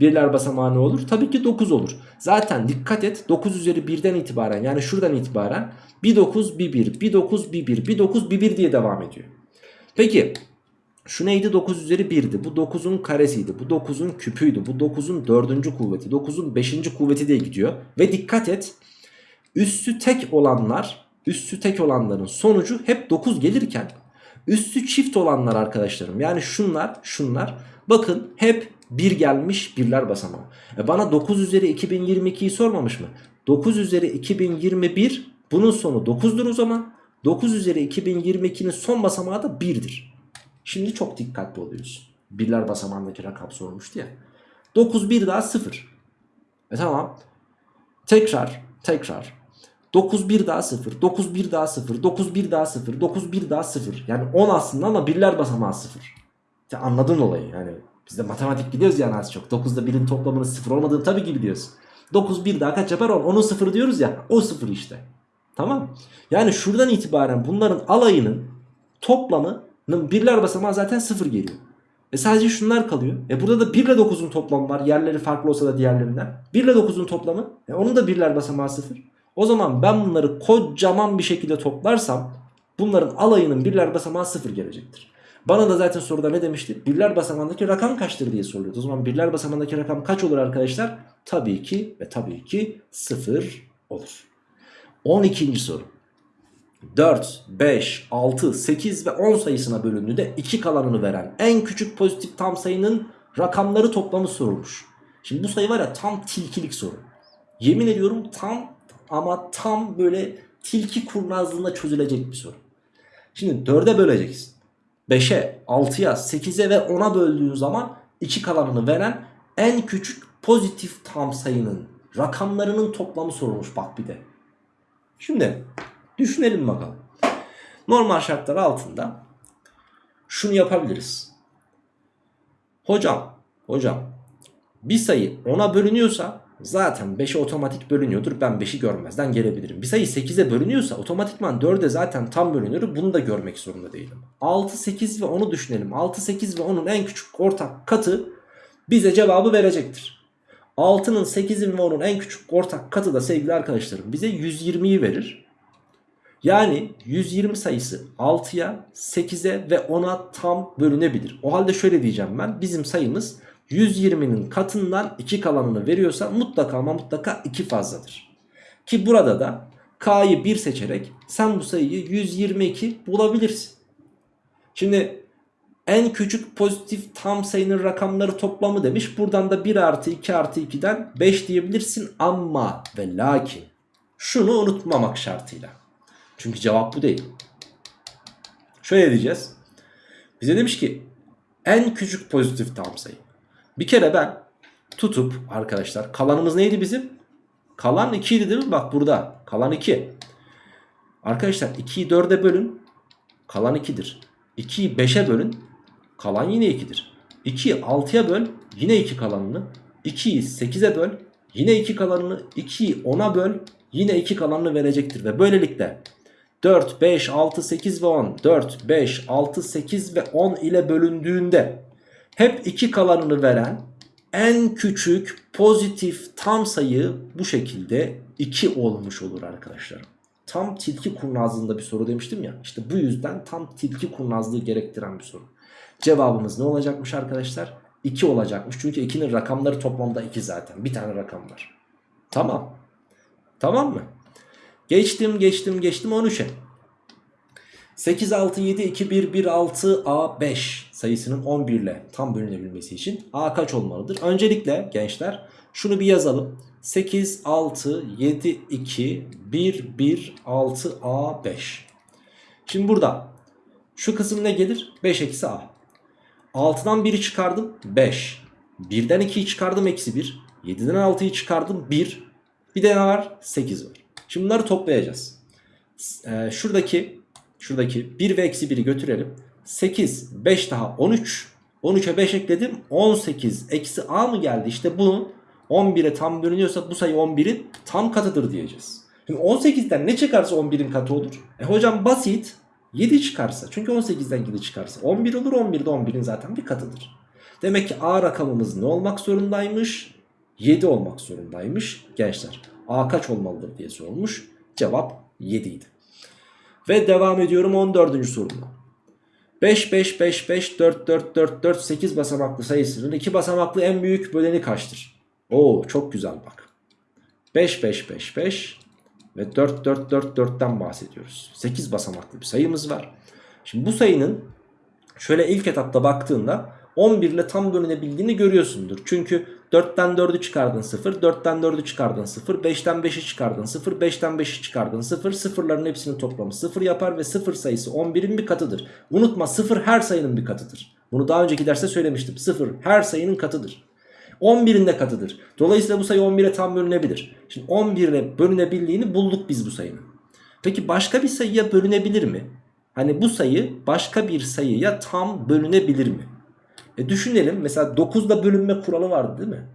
birler basamağı ne olur? Tabii ki 9 olur. Zaten dikkat et 9 üzeri 1'den itibaren yani şuradan itibaren bir 9 bir 1 bir 9 bir 1 bir 9 bir 1 diye devam ediyor. Peki şu neydi 9 üzeri 1'di bu 9'un karesiydi bu 9'un küpüydü bu 9'un 4. kuvveti 9'un 5. kuvveti diye gidiyor. Ve dikkat et üssü tek olanlar üssü tek olanların sonucu hep 9 gelirken üssü çift olanlar arkadaşlarım yani şunlar şunlar bakın hep 1 gelmiş birler basamağı. E bana 9 üzeri 2022'yi sormamış mı? 9 üzeri 2021 bunun sonu 9'dur o zaman. 9 üzeri 2022'nin son basamağı da 1'dir. Şimdi çok dikkatli oluyoruz. Birler basamağındaki rakam sormuştu ya. 9 bir daha 0. E tamam. Tekrar tekrar. 9 bir daha 0. 9 bir daha 0. 9 bir daha 0. 9 bir daha 0. Yani 10 aslında ama birler basamağı 0. Ya anladın olayı yani. Biz de matematik biliyoruz yani az çok. 9'da 1'in toplamının 0 olmadığını tabii ki biliyoruz. 9 bir daha kaç yapar 10? 10'un 0 diyoruz ya. O 0 işte. Tamam. Yani şuradan itibaren bunların alayının toplamının birler basamağı zaten 0 geliyor. E sadece şunlar kalıyor. E burada da 1 ile 9'un toplamı var. Yerleri farklı olsa da diğerlerinden. 1 ile 9'un toplamı. E onun da birler basamağı 0. O zaman ben bunları kocaman bir şekilde toplarsam bunların alayının birler basamağı 0 gelecektir. Bana da zaten soruda ne demişti? Birler basamağındaki rakam kaçtır diye soruyordu. O zaman birler basamağındaki rakam kaç olur arkadaşlar? Tabii ki ve tabii ki 0 olur. 12. soru. 4, 5, 6, 8 ve 10 sayısına bölündüğünde 2 kalanını veren en küçük pozitif tam sayının rakamları toplamı sorulmuş. Şimdi bu sayı var ya tam tilkilik soru. Yemin ediyorum tam ama tam böyle tilki kurnazlığında çözülecek bir soru. Şimdi 4'e böleceksin. 5'e, 6'ya, 8'e ve 10'a böldüğün zaman 2 kalanını veren en küçük pozitif tam sayının rakamlarının toplamı sorulmuş bak bir de. Şimdi düşünelim bakalım. Normal şartlar altında şunu yapabiliriz. Hocam, hocam bir sayı 10'a bölünüyorsa zaten 5'e otomatik bölünüyordur. Ben 5'i görmezden gelebilirim. Bir sayı 8'e bölünüyorsa otomatikman 4'e zaten tam bölünür. Bunu da görmek zorunda değilim. 6, 8 ve 10'u düşünelim. 6, 8 ve 10'un en küçük ortak katı bize cevabı verecektir. 6'nın 8'in ve 10'un en küçük ortak katı da sevgili arkadaşlarım bize 120'yi verir. Yani 120 sayısı 6'ya, 8'e ve 10'a tam bölünebilir. O halde şöyle diyeceğim ben. Bizim sayımız 120'nin katından 2 kalanını veriyorsa mutlaka ama mutlaka 2 fazladır. Ki burada da K'yı 1 seçerek sen bu sayıyı 122 bulabilirsin. Şimdi en küçük pozitif tam sayının rakamları toplamı demiş. Buradan da 1 artı 2 artı 2'den 5 diyebilirsin ama ve lakin şunu unutmamak şartıyla. Çünkü cevap bu değil. Şöyle diyeceğiz. Bize demiş ki en küçük pozitif tam sayı. Bir kere ben tutup arkadaşlar kalanımız neydi bizim? Kalan 2 idi değil mi? Bak burada kalan 2. Arkadaşlar 2'yi 4'e bölün. Kalan 2'dir. 2'yi 5'e bölün. Kalan yine 2'dir. 2'yi 6'ya böl. Yine 2 kalanını. 2'yi 8'e böl. Yine 2 kalanını. 2'yi 10'a böl. Yine 2 kalanını verecektir. Ve böylelikle 4, 5, 6, 8 ve 10. 4, 5, 6, 8 ve 10 ile bölündüğünde hep 2 kalanını veren en küçük pozitif tam sayı bu şekilde 2 olmuş olur arkadaşlar. Tam tilki kurnazlığında bir soru demiştim ya. İşte bu yüzden tam tilki kurnazlığı gerektiren bir soru. Cevabımız ne olacakmış arkadaşlar? 2 olacakmış. Çünkü 2'nin rakamları toplamda 2 zaten. Bir tane rakam var. Tamam. Tamam mı? Geçtim geçtim geçtim 13'e. 8, 6, 7, 2, 1, 1, 6, A, 5 sayısının 11 ile tam bölünebilmesi için A kaç olmalıdır? Öncelikle gençler şunu bir yazalım. 8, 6, 7, 2, 1, 1, 6, A, 5. Şimdi burada şu kısım ne gelir? 5 eksi A. 6'dan 1'i çıkardım 5. 1'den 2'yi çıkardım eksi 1. 7'den 6'yı çıkardım 1. Bir de ne var? 8 var. Şimdi bunları toplayacağız. Ee, şuradaki şuradaki 1 ve eksi 1'i götürelim. 8, 5 daha 13. 13'e 5 ekledim. 18 eksi a mı geldi? İşte bu 11'e tam bölünüyorsa bu sayı 11'in tam katıdır diyeceğiz. Şimdi 18'den ne çıkarsa 11'in katı olur. E hocam basit. 7 çıkarsa. Çünkü 18'den 7 çıkarsa. 11 olur. 11 de 11'in zaten bir katıdır. Demek ki a rakamımız ne olmak zorundaymış? 7 olmak zorundaymış gençler. A kaç olmalıdır diye sorulmuş. Cevap 7 idi. Ve devam ediyorum 14. sorumda. 5 5 5 5 4 4 4 4 8 basamaklı sayısının 2 basamaklı en büyük böleni kaçtır? Oo çok güzel bak. 5 5 5 5 ve 4 4 4 4'ten bahsediyoruz. 8 basamaklı bir sayımız var. Şimdi bu sayının şöyle ilk etapta baktığında 11 ile tam bölünebildiğini görüyorsundur. Çünkü 4'ten 4'ü çıkardın 0, 4'ten 4'ü çıkardın 0, 5'ten 5'i çıkardın 0, 5'ten 5'i çıkardın 0, sıfırların hepsinin toplamı 0 yapar ve 0 sayısı 11'in bir katıdır. Unutma 0 her sayının bir katıdır. Bunu daha önceki derste söylemiştim. 0 her sayının katıdır. 11'in de katıdır. Dolayısıyla bu sayı 11'e tam bölünebilir. Şimdi 11'e bölünebildiğini bulduk biz bu sayının. Peki başka bir sayıya bölünebilir mi? Hani bu sayı başka bir sayıya tam bölünebilir mi? E düşünelim mesela 9'da bölünme kuralı vardı değil mi?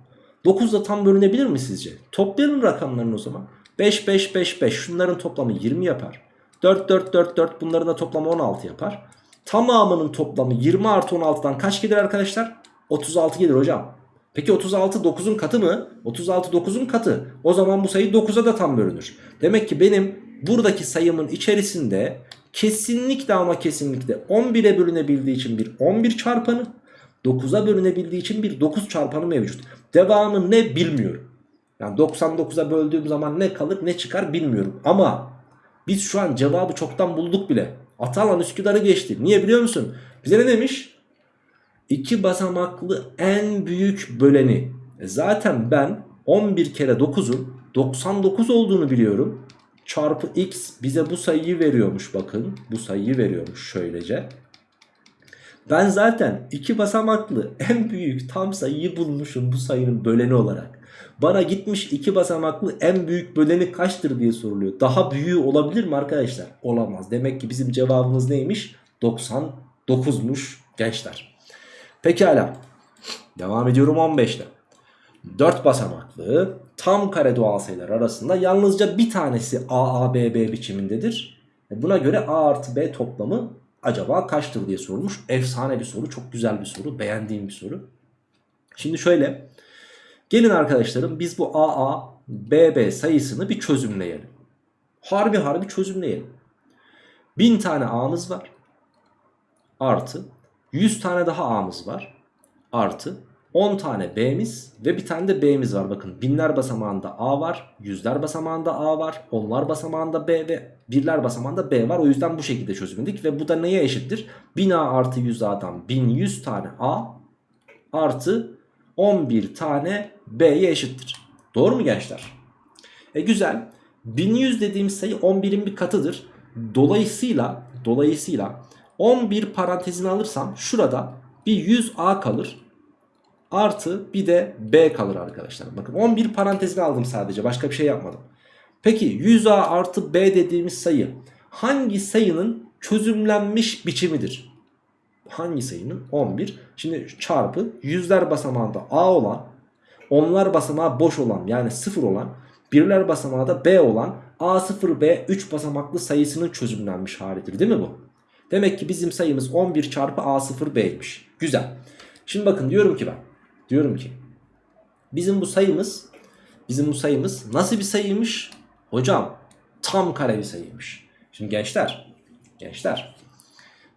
9'da tam bölünebilir mi sizce? Toplayalım rakamlarını o zaman. 5 5 5 5 şunların toplamı 20 yapar. 4 4 4 4 bunların da toplamı 16 yapar. Tamamının toplamı 20 artı 16'dan kaç gelir arkadaşlar? 36 gelir hocam. Peki 36 9'un katı mı? 36 9'un katı. O zaman bu sayı 9'a da tam bölünür. Demek ki benim buradaki sayımın içerisinde kesinlikle ama kesinlikle 11'e bölünebildiği için bir 11 çarpanı 9'a bölünebildiği için bir 9 çarpanı mevcut. Devamı ne bilmiyorum. Yani 99'a böldüğüm zaman ne kalır ne çıkar bilmiyorum. Ama biz şu an cevabı çoktan bulduk bile. Atalan Üsküdar'ı geçti. Niye biliyor musun? Bize ne demiş? İki basamaklı en büyük böleni. E zaten ben 11 kere 9'un 99 olduğunu biliyorum. Çarpı x bize bu sayıyı veriyormuş bakın. Bu sayıyı veriyormuş şöylece. Ben zaten iki basamaklı en büyük tam sayıyı bulmuşum bu sayının böleni olarak. Bana gitmiş iki basamaklı en büyük böleni kaçtır diye soruluyor. Daha büyüğü olabilir mi arkadaşlar? Olamaz. Demek ki bizim cevabımız neymiş? 99'muş gençler. Pekala. Devam ediyorum 15'te. 4 basamaklı tam kare doğal sayılar arasında yalnızca bir tanesi A, A, B, B biçimindedir. Buna göre A artı B toplamı acaba kaçtır diye sorulmuş. Efsane bir soru, çok güzel bir soru, beğendiğim bir soru. Şimdi şöyle, gelin arkadaşlarım biz bu A, A, B, B sayısını bir çözümleyelim. Harbi harbi çözümleyelim. 1000 tane A'mız var. Artı 100 tane daha A'mız var. Artı 10 tane B'miz ve bir tane de B'miz var. Bakın binler basamağında A var. Yüzler basamağında A var. Onlar basamağında B ve birler basamağında B var. O yüzden bu şekilde çözümledik. Ve bu da neye eşittir? 1000 A artı 100 A'dan 1100 tane A artı 11 tane B'ye eşittir. Doğru mu gençler? E güzel. 1100 dediğimiz sayı 11'in bir katıdır. Dolayısıyla dolayısıyla 11 parantezini alırsam şurada bir 100A kalır. Artı bir de B kalır arkadaşlar. Bakın 11 parantezini aldım sadece. Başka bir şey yapmadım. Peki 100A artı B dediğimiz sayı hangi sayının çözümlenmiş biçimidir? Hangi sayının? 11. Şimdi çarpı yüzler basamağında A olan, onlar basamağı boş olan yani 0 olan, birler basamağı da B olan A0B 3 basamaklı sayısının çözümlenmiş halidir değil mi bu? Demek ki bizim sayımız 11 çarpı A0B'ymiş. Güzel. Şimdi bakın diyorum ki ben. Diyorum ki bizim bu sayımız bizim bu sayımız nasıl bir sayıymış? Hocam tam kare bir sayıymış. Şimdi gençler gençler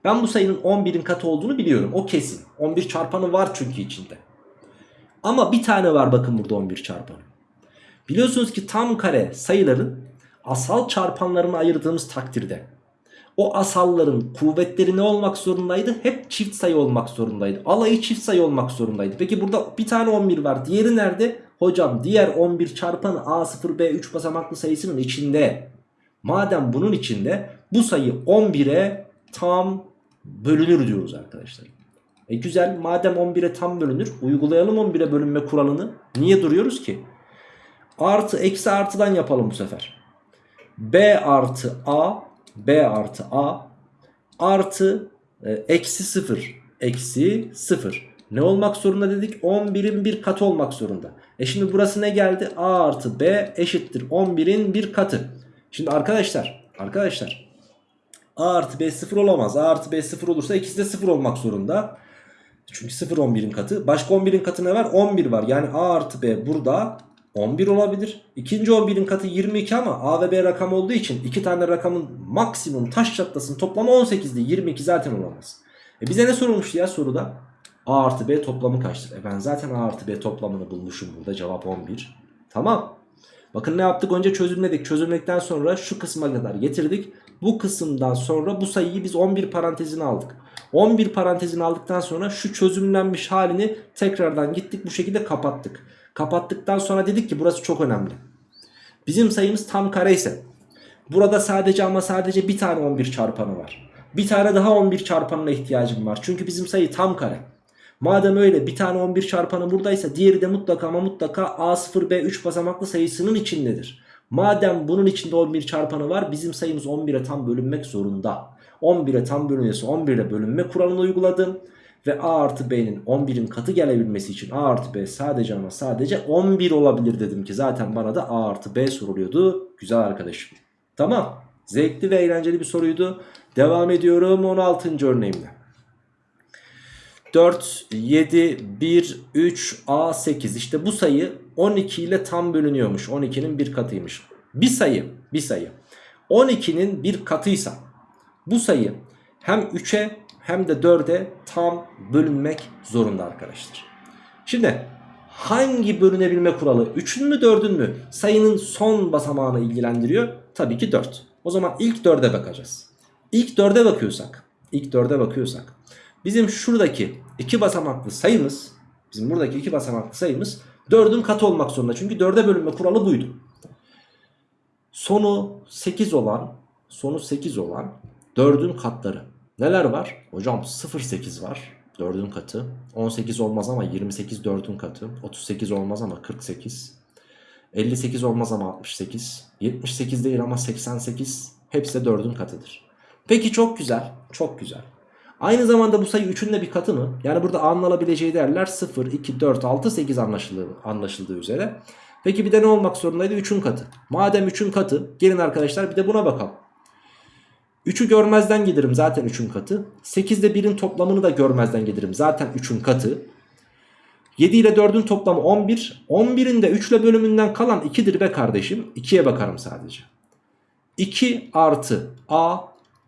ben bu sayının 11'in katı olduğunu biliyorum. O kesin. 11 çarpanı var çünkü içinde. Ama bir tane var bakın burada 11 çarpanı. Biliyorsunuz ki tam kare sayıların asal çarpanlarını ayırdığımız takdirde o asalların kuvvetleri ne olmak zorundaydı? Hep çift sayı olmak zorundaydı. Alayı çift sayı olmak zorundaydı. Peki burada bir tane 11 var. Diğeri nerede? Hocam diğer 11 çarpanı A0B3 basamaklı sayısının içinde. Madem bunun içinde bu sayı 11'e tam bölünür diyoruz arkadaşlar. E güzel madem 11'e tam bölünür uygulayalım 11'e bölünme kuralını. Niye duruyoruz ki? Artı eksi artıdan yapalım bu sefer. B artı A B artı A artı e, eksi 0 eksi 0 ne olmak zorunda dedik? 11'in bir katı olmak zorunda. E şimdi burası ne geldi? A artı B eşittir 11'in bir katı. Şimdi arkadaşlar arkadaşlar A artı B 0 olamaz. A artı B 0 olursa ikisi de 0 olmak zorunda. Çünkü 0 11'in katı. Başka 11'in katı ne var? 11 var. Yani A artı B burada 11 olabilir. İkinci 11'in katı 22 ama A ve B rakam olduğu için iki tane rakamın maksimum taş çatlasının toplamı 18'di. 22 zaten olamaz. E bize ne sorulmuştu ya soruda? A artı B toplamı kaçtır? E ben zaten A artı B toplamını bulmuşum burada. Cevap 11. Tamam. Bakın ne yaptık? Önce çözümledik. Çözümledikten sonra şu kısma kadar getirdik. Bu kısımdan sonra bu sayıyı biz 11 parantezine aldık. 11 parantezini aldıktan sonra şu çözümlenmiş halini tekrardan gittik bu şekilde kapattık. Kapattıktan sonra dedik ki burası çok önemli. Bizim sayımız tam kare ise burada sadece ama sadece bir tane 11 çarpanı var. Bir tane daha 11 çarpanına ihtiyacım var. Çünkü bizim sayı tam kare. Madem öyle bir tane 11 çarpanı buradaysa diğeri de mutlaka ama mutlaka A0B3 basamaklı sayısının içindedir. Madem bunun içinde 11 çarpanı var bizim sayımız 11'e tam bölünmek zorunda. 11'e tam bölünüyorsa 11'e bölünme kuralını uyguladım. Ve A artı B'nin 11'in katı gelebilmesi için A artı B sadece ama sadece 11 olabilir dedim ki zaten bana da A artı B soruluyordu. Güzel arkadaşım. Tamam. Zevkli ve eğlenceli bir soruydu. Devam ediyorum 16. örneğimle. 4, 7, 1, 3, A, 8. İşte bu sayı 12 ile tam bölünüyormuş. 12'nin bir katıymış. Bir sayı, bir sayı. 12'nin bir katıysa bu sayı hem 3'e hem de 4'e tam bölünmek zorunda arkadaşlar. Şimdi Hangi bölünebilme kuralı? 3'ün mü 4'ün mü? Sayının son basamağını ilgilendiriyor. Tabii ki 4. O zaman ilk 4'e bakacağız. İlk 4'e bakıyorsak, ilk 4'e bakıyorsak bizim şuradaki iki basamaklı sayımız, bizim buradaki iki basamaklı sayımız 4'ün katı olmak zorunda. Çünkü 4'e bölünme kuralı buydu. Sonu 8 olan, sonu 8 olan 4'ün katları. Neler var? Hocam 0,8 var. 4'ün katı. 18 olmaz ama 28 4'ün katı. 38 olmaz ama 48. 58 olmaz ama 68. 78 değil ama 88. Hepsi de 4'ün katıdır. Peki çok güzel. Çok güzel. Aynı zamanda bu sayı 3'ün de bir katı mı? Yani burada A'nın alabileceği değerler 0, 2, 4, 6, 8 anlaşıldığı, anlaşıldığı üzere. Peki bir de ne olmak zorundaydı? 3'ün katı. Madem 3'ün katı gelin arkadaşlar bir de buna bakalım. 3'ü görmezden gelirim zaten 3'ün katı. 8 ile 1'in toplamını da görmezden gelirim zaten 3'ün katı. 7 ile 4'ün toplamı 11. 11'in de 3 ile bölümünden kalan 2'dir be kardeşim. 2'ye bakarım sadece. 2 artı A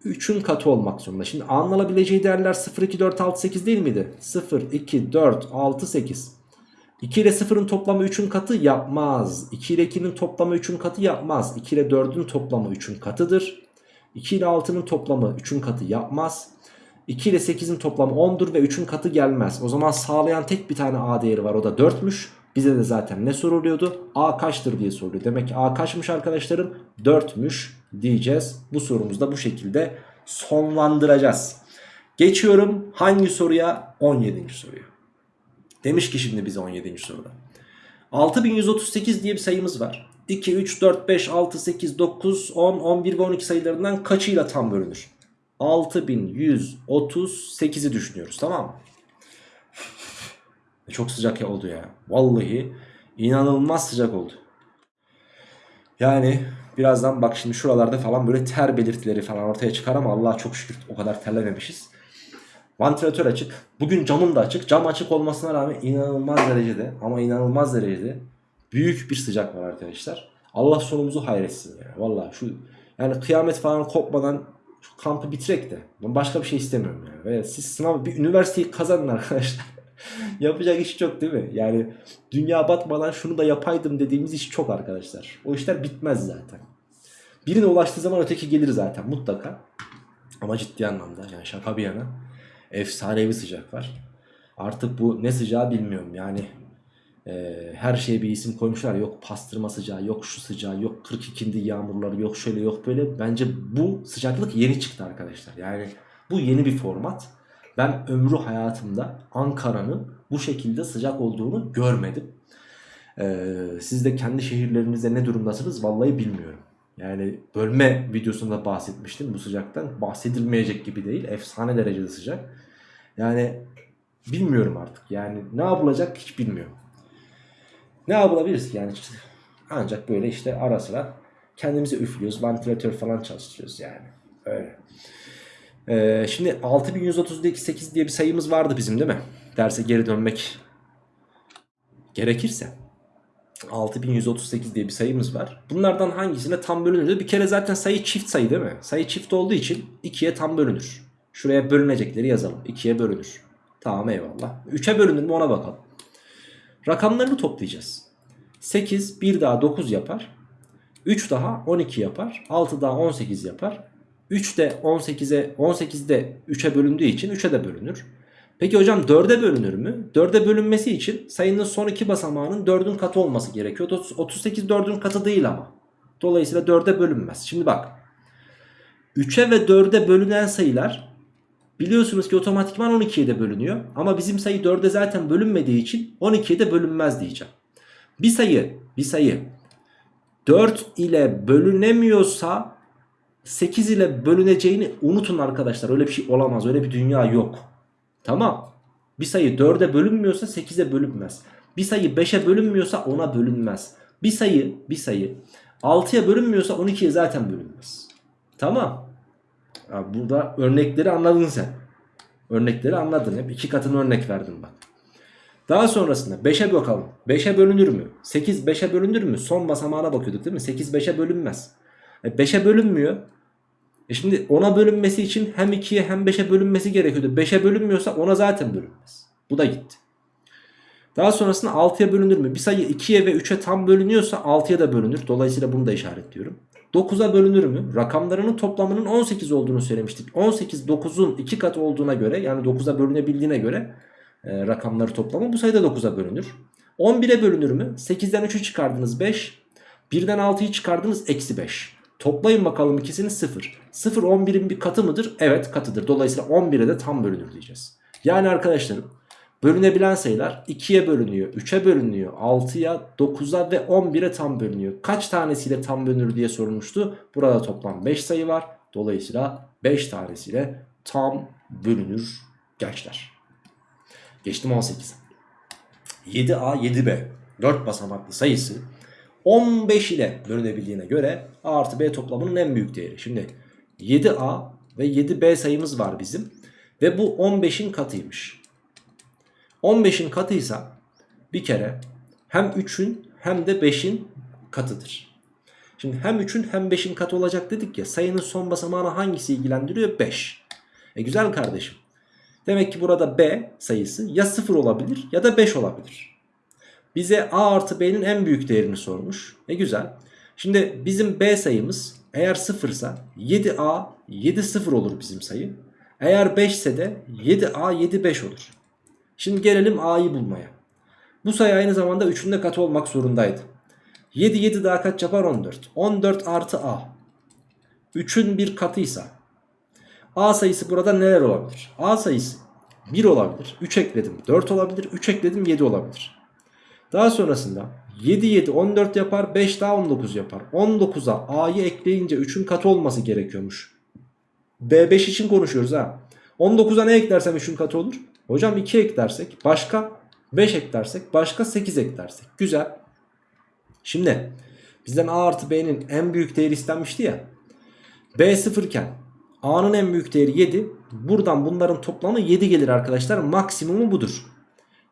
3'ün katı olmak zorunda. Şimdi A'nın alabileceği değerler 0, 2, 4, 6, 8 değil miydi? 0, 2, 4, 6, 8. 2 ile 0'ın toplamı 3'ün katı yapmaz. 2 ile 2'nin toplamı 3'ün katı yapmaz. 2 ile 4'ün toplamı 3'ün katıdır. 2 ile 6'nın toplamı 3'ün katı yapmaz. 2 ile 8'in toplamı 10'dur ve 3'ün katı gelmez. O zaman sağlayan tek bir tane A değeri var o da 4'müş. Bize de zaten ne soruluyordu? A kaçtır diye soruluyor. Demek ki A kaçmış arkadaşlarım? 4'müş diyeceğiz. Bu sorumuzu da bu şekilde sonlandıracağız. Geçiyorum hangi soruya? 17. soruya. Demiş ki şimdi bize 17. soruda. 6138 diye bir sayımız var. 2, 3, 4, 5, 6, 8, 9, 10, 11 ve 12 sayılarından kaçıyla tam bölünür? 6138'i düşünüyoruz tamam mı? Çok sıcak oldu ya. Vallahi inanılmaz sıcak oldu. Yani birazdan bak şimdi şuralarda falan böyle ter belirtileri falan ortaya çıkar ama Allah'a çok şükür o kadar terlememişiz. Vantilatör açık. Bugün camım da açık. Cam açık olmasına rağmen inanılmaz derecede ama inanılmaz derecede büyük bir sıcak var arkadaşlar. Allah sonumuzu hayretsin ya. Vallahi şu yani kıyamet falan kopmadan şu kampı bitirek de. Ben başka bir şey istemiyorum yani. Ve siz sınav bir üniversiteyi kazanın arkadaşlar. Yapacak iş çok değil mi? Yani dünya batmadan şunu da yapaydım dediğimiz iş çok arkadaşlar. O işler bitmez zaten. Birine ulaştığı zaman öteki gelir zaten mutlaka. Ama ciddi anlamda yani şaka bir yana efsanevi sıcak var. Artık bu ne sıcağı bilmiyorum yani e, her şeye bir isim koymuşlar. Yok pastırma sıcağı, yok şu sıcağı, yok 42'inde yağmurları, yok şöyle yok böyle. Bence bu sıcaklık yeni çıktı arkadaşlar. Yani bu yeni bir format. Ben ömrü hayatımda Ankara'nın bu şekilde sıcak olduğunu görmedim. Ee, siz de kendi şehirlerinizde ne durumdasınız vallahi bilmiyorum. Yani bölme videosunda bahsetmiştim bu sıcaktan. Bahsedilmeyecek gibi değil. Efsane derecede sıcak. Yani bilmiyorum artık. Yani ne yapılacak hiç bilmiyorum. Ne yapılabilir ki yani ancak böyle işte ara sıra kendimize üflüyoruz. Vantilatör falan çalıştırıyoruz yani. Öyle. Ee, şimdi 6138 diye bir sayımız vardı bizim değil mi? Derse geri dönmek gerekirse. 6138 diye bir sayımız var. Bunlardan hangisine tam bölünür? Bir kere zaten sayı çift sayı değil mi? Sayı çift olduğu için 2'ye tam bölünür. Şuraya bölünecekleri yazalım. 2'ye bölünür. Tamam eyvallah. 3'e bölünür mü ona bakalım. Rakamlarını toplayacağız. 8 bir daha 9 yapar. 3 daha 12 yapar. 6 daha 18 yapar. 3 de 18'e 18 de 3'e bölündüğü için 3'e de bölünür. Peki hocam 4'e bölünür mü? 4'e bölünmesi için sayının son iki basamağının 4'ün katı olması gerekiyor. 38 4'ün katı değil ama. Dolayısıyla 4'e bölünmez. Şimdi bak. 3'e ve 4'e bölünen sayılar biliyorsunuz ki otomatikman 12'ye de bölünüyor. Ama bizim sayı 4'e zaten bölünmediği için 12'ye de bölünmez diyeceğim. Bir sayı, bir sayı 4 ile bölünemiyorsa 8 ile bölüneceğini unutun arkadaşlar. Öyle bir şey olamaz. Öyle bir dünya yok. Tamam. Bir sayı 4'e bölünmüyorsa 8'e bölünmez. Bir sayı 5'e bölünmüyorsa 10'a bölünmez. Bir sayı, bir sayı 6'ya bölünmüyorsa 12'ye zaten bölünmez. Tamam. Burada örnekleri anladın sen. Örnekleri anladın. Hep iki katını örnek verdim bak. Daha sonrasında 5'e bakalım. 5'e bölünür mü? 8 5'e bölünür mü? Son basamağına bakıyorduk değil mi? 8 5'e bölünmez. E 5'e bölünmüyor. E şimdi 10'a bölünmesi için hem 2'ye hem 5'e bölünmesi gerekiyordu. 5'e bölünmüyorsa 10'a zaten bölünmez. Bu da gitti. Daha sonrasında 6'ya bölünür mü? Bir sayı 2'ye ve 3'e tam bölünüyorsa 6'ya da bölünür. Dolayısıyla bunu da işaretliyorum. 9'a bölünür mü? Rakamlarının toplamının 18 olduğunu söylemiştik. 18 9'un 2 katı olduğuna göre yani 9'a bölünebildiğine göre e, rakamları toplamı bu sayıda 9'a bölünür. 11'e bölünür mü? 8'den 3'ü çıkardınız 5. 1'den 6'yı çıkardınız eksi 5. Toplayın bakalım ikisini 0. 0 11'in bir katı mıdır? Evet katıdır. Dolayısıyla 11'e de tam bölünür diyeceğiz. Yani arkadaşlarım bölünebilen sayılar 2'ye bölünüyor, 3'e bölünüyor, 6'ya, 9'a ve 11'e tam bölünüyor. Kaç tanesiyle tam bölünür diye sorulmuştu. Burada toplam 5 sayı var. Dolayısıyla 5 tanesiyle tam bölünür gençler. Geçtim 18'e. 7A 7B 4 basamaklı sayısı 15 ile bölünebildiğine göre A artı B toplamının en büyük değeri. Şimdi 7A ve 7B sayımız var bizim. Ve bu 15'in katıymış. 15'in katıysa bir kere hem 3'ün hem de 5'in katıdır. Şimdi hem 3'ün hem 5'in katı olacak dedik ya sayının son basamağını hangisi ilgilendiriyor? 5. E güzel kardeşim. Demek ki burada B sayısı ya 0 olabilir ya da 5 olabilir. Bize A artı B'nin en büyük değerini sormuş. E güzel. Şimdi bizim B sayımız eğer 0 ise 7A 7 0 olur bizim sayı. Eğer 5 ise de 7A 7 5 olur. Şimdi gelelim A'yı bulmaya. Bu sayı aynı zamanda 3'ün de katı olmak zorundaydı. 7 7 daha kaç yapar 14. 14 artı A. 3'ün bir katıysa A sayısı burada neler olabilir? A sayısı 1 olabilir. 3 ekledim 4 olabilir. 3 ekledim 7 olabilir. Daha sonrasında 7 7 14 yapar 5 daha 19 yapar. 19'a A'yı ekleyince 3'ün katı olması gerekiyormuş. B5 için konuşuyoruz ha. 19'a ne eklersem 3'ün katı olur? Hocam 2 eklersek başka 5 eklersek başka 8 eklersek. Güzel. Şimdi bizden A artı B'nin en büyük değeri istenmişti ya. B 0 iken A'nın en büyük değeri 7. Buradan bunların toplamı 7 gelir arkadaşlar. Maksimumu budur.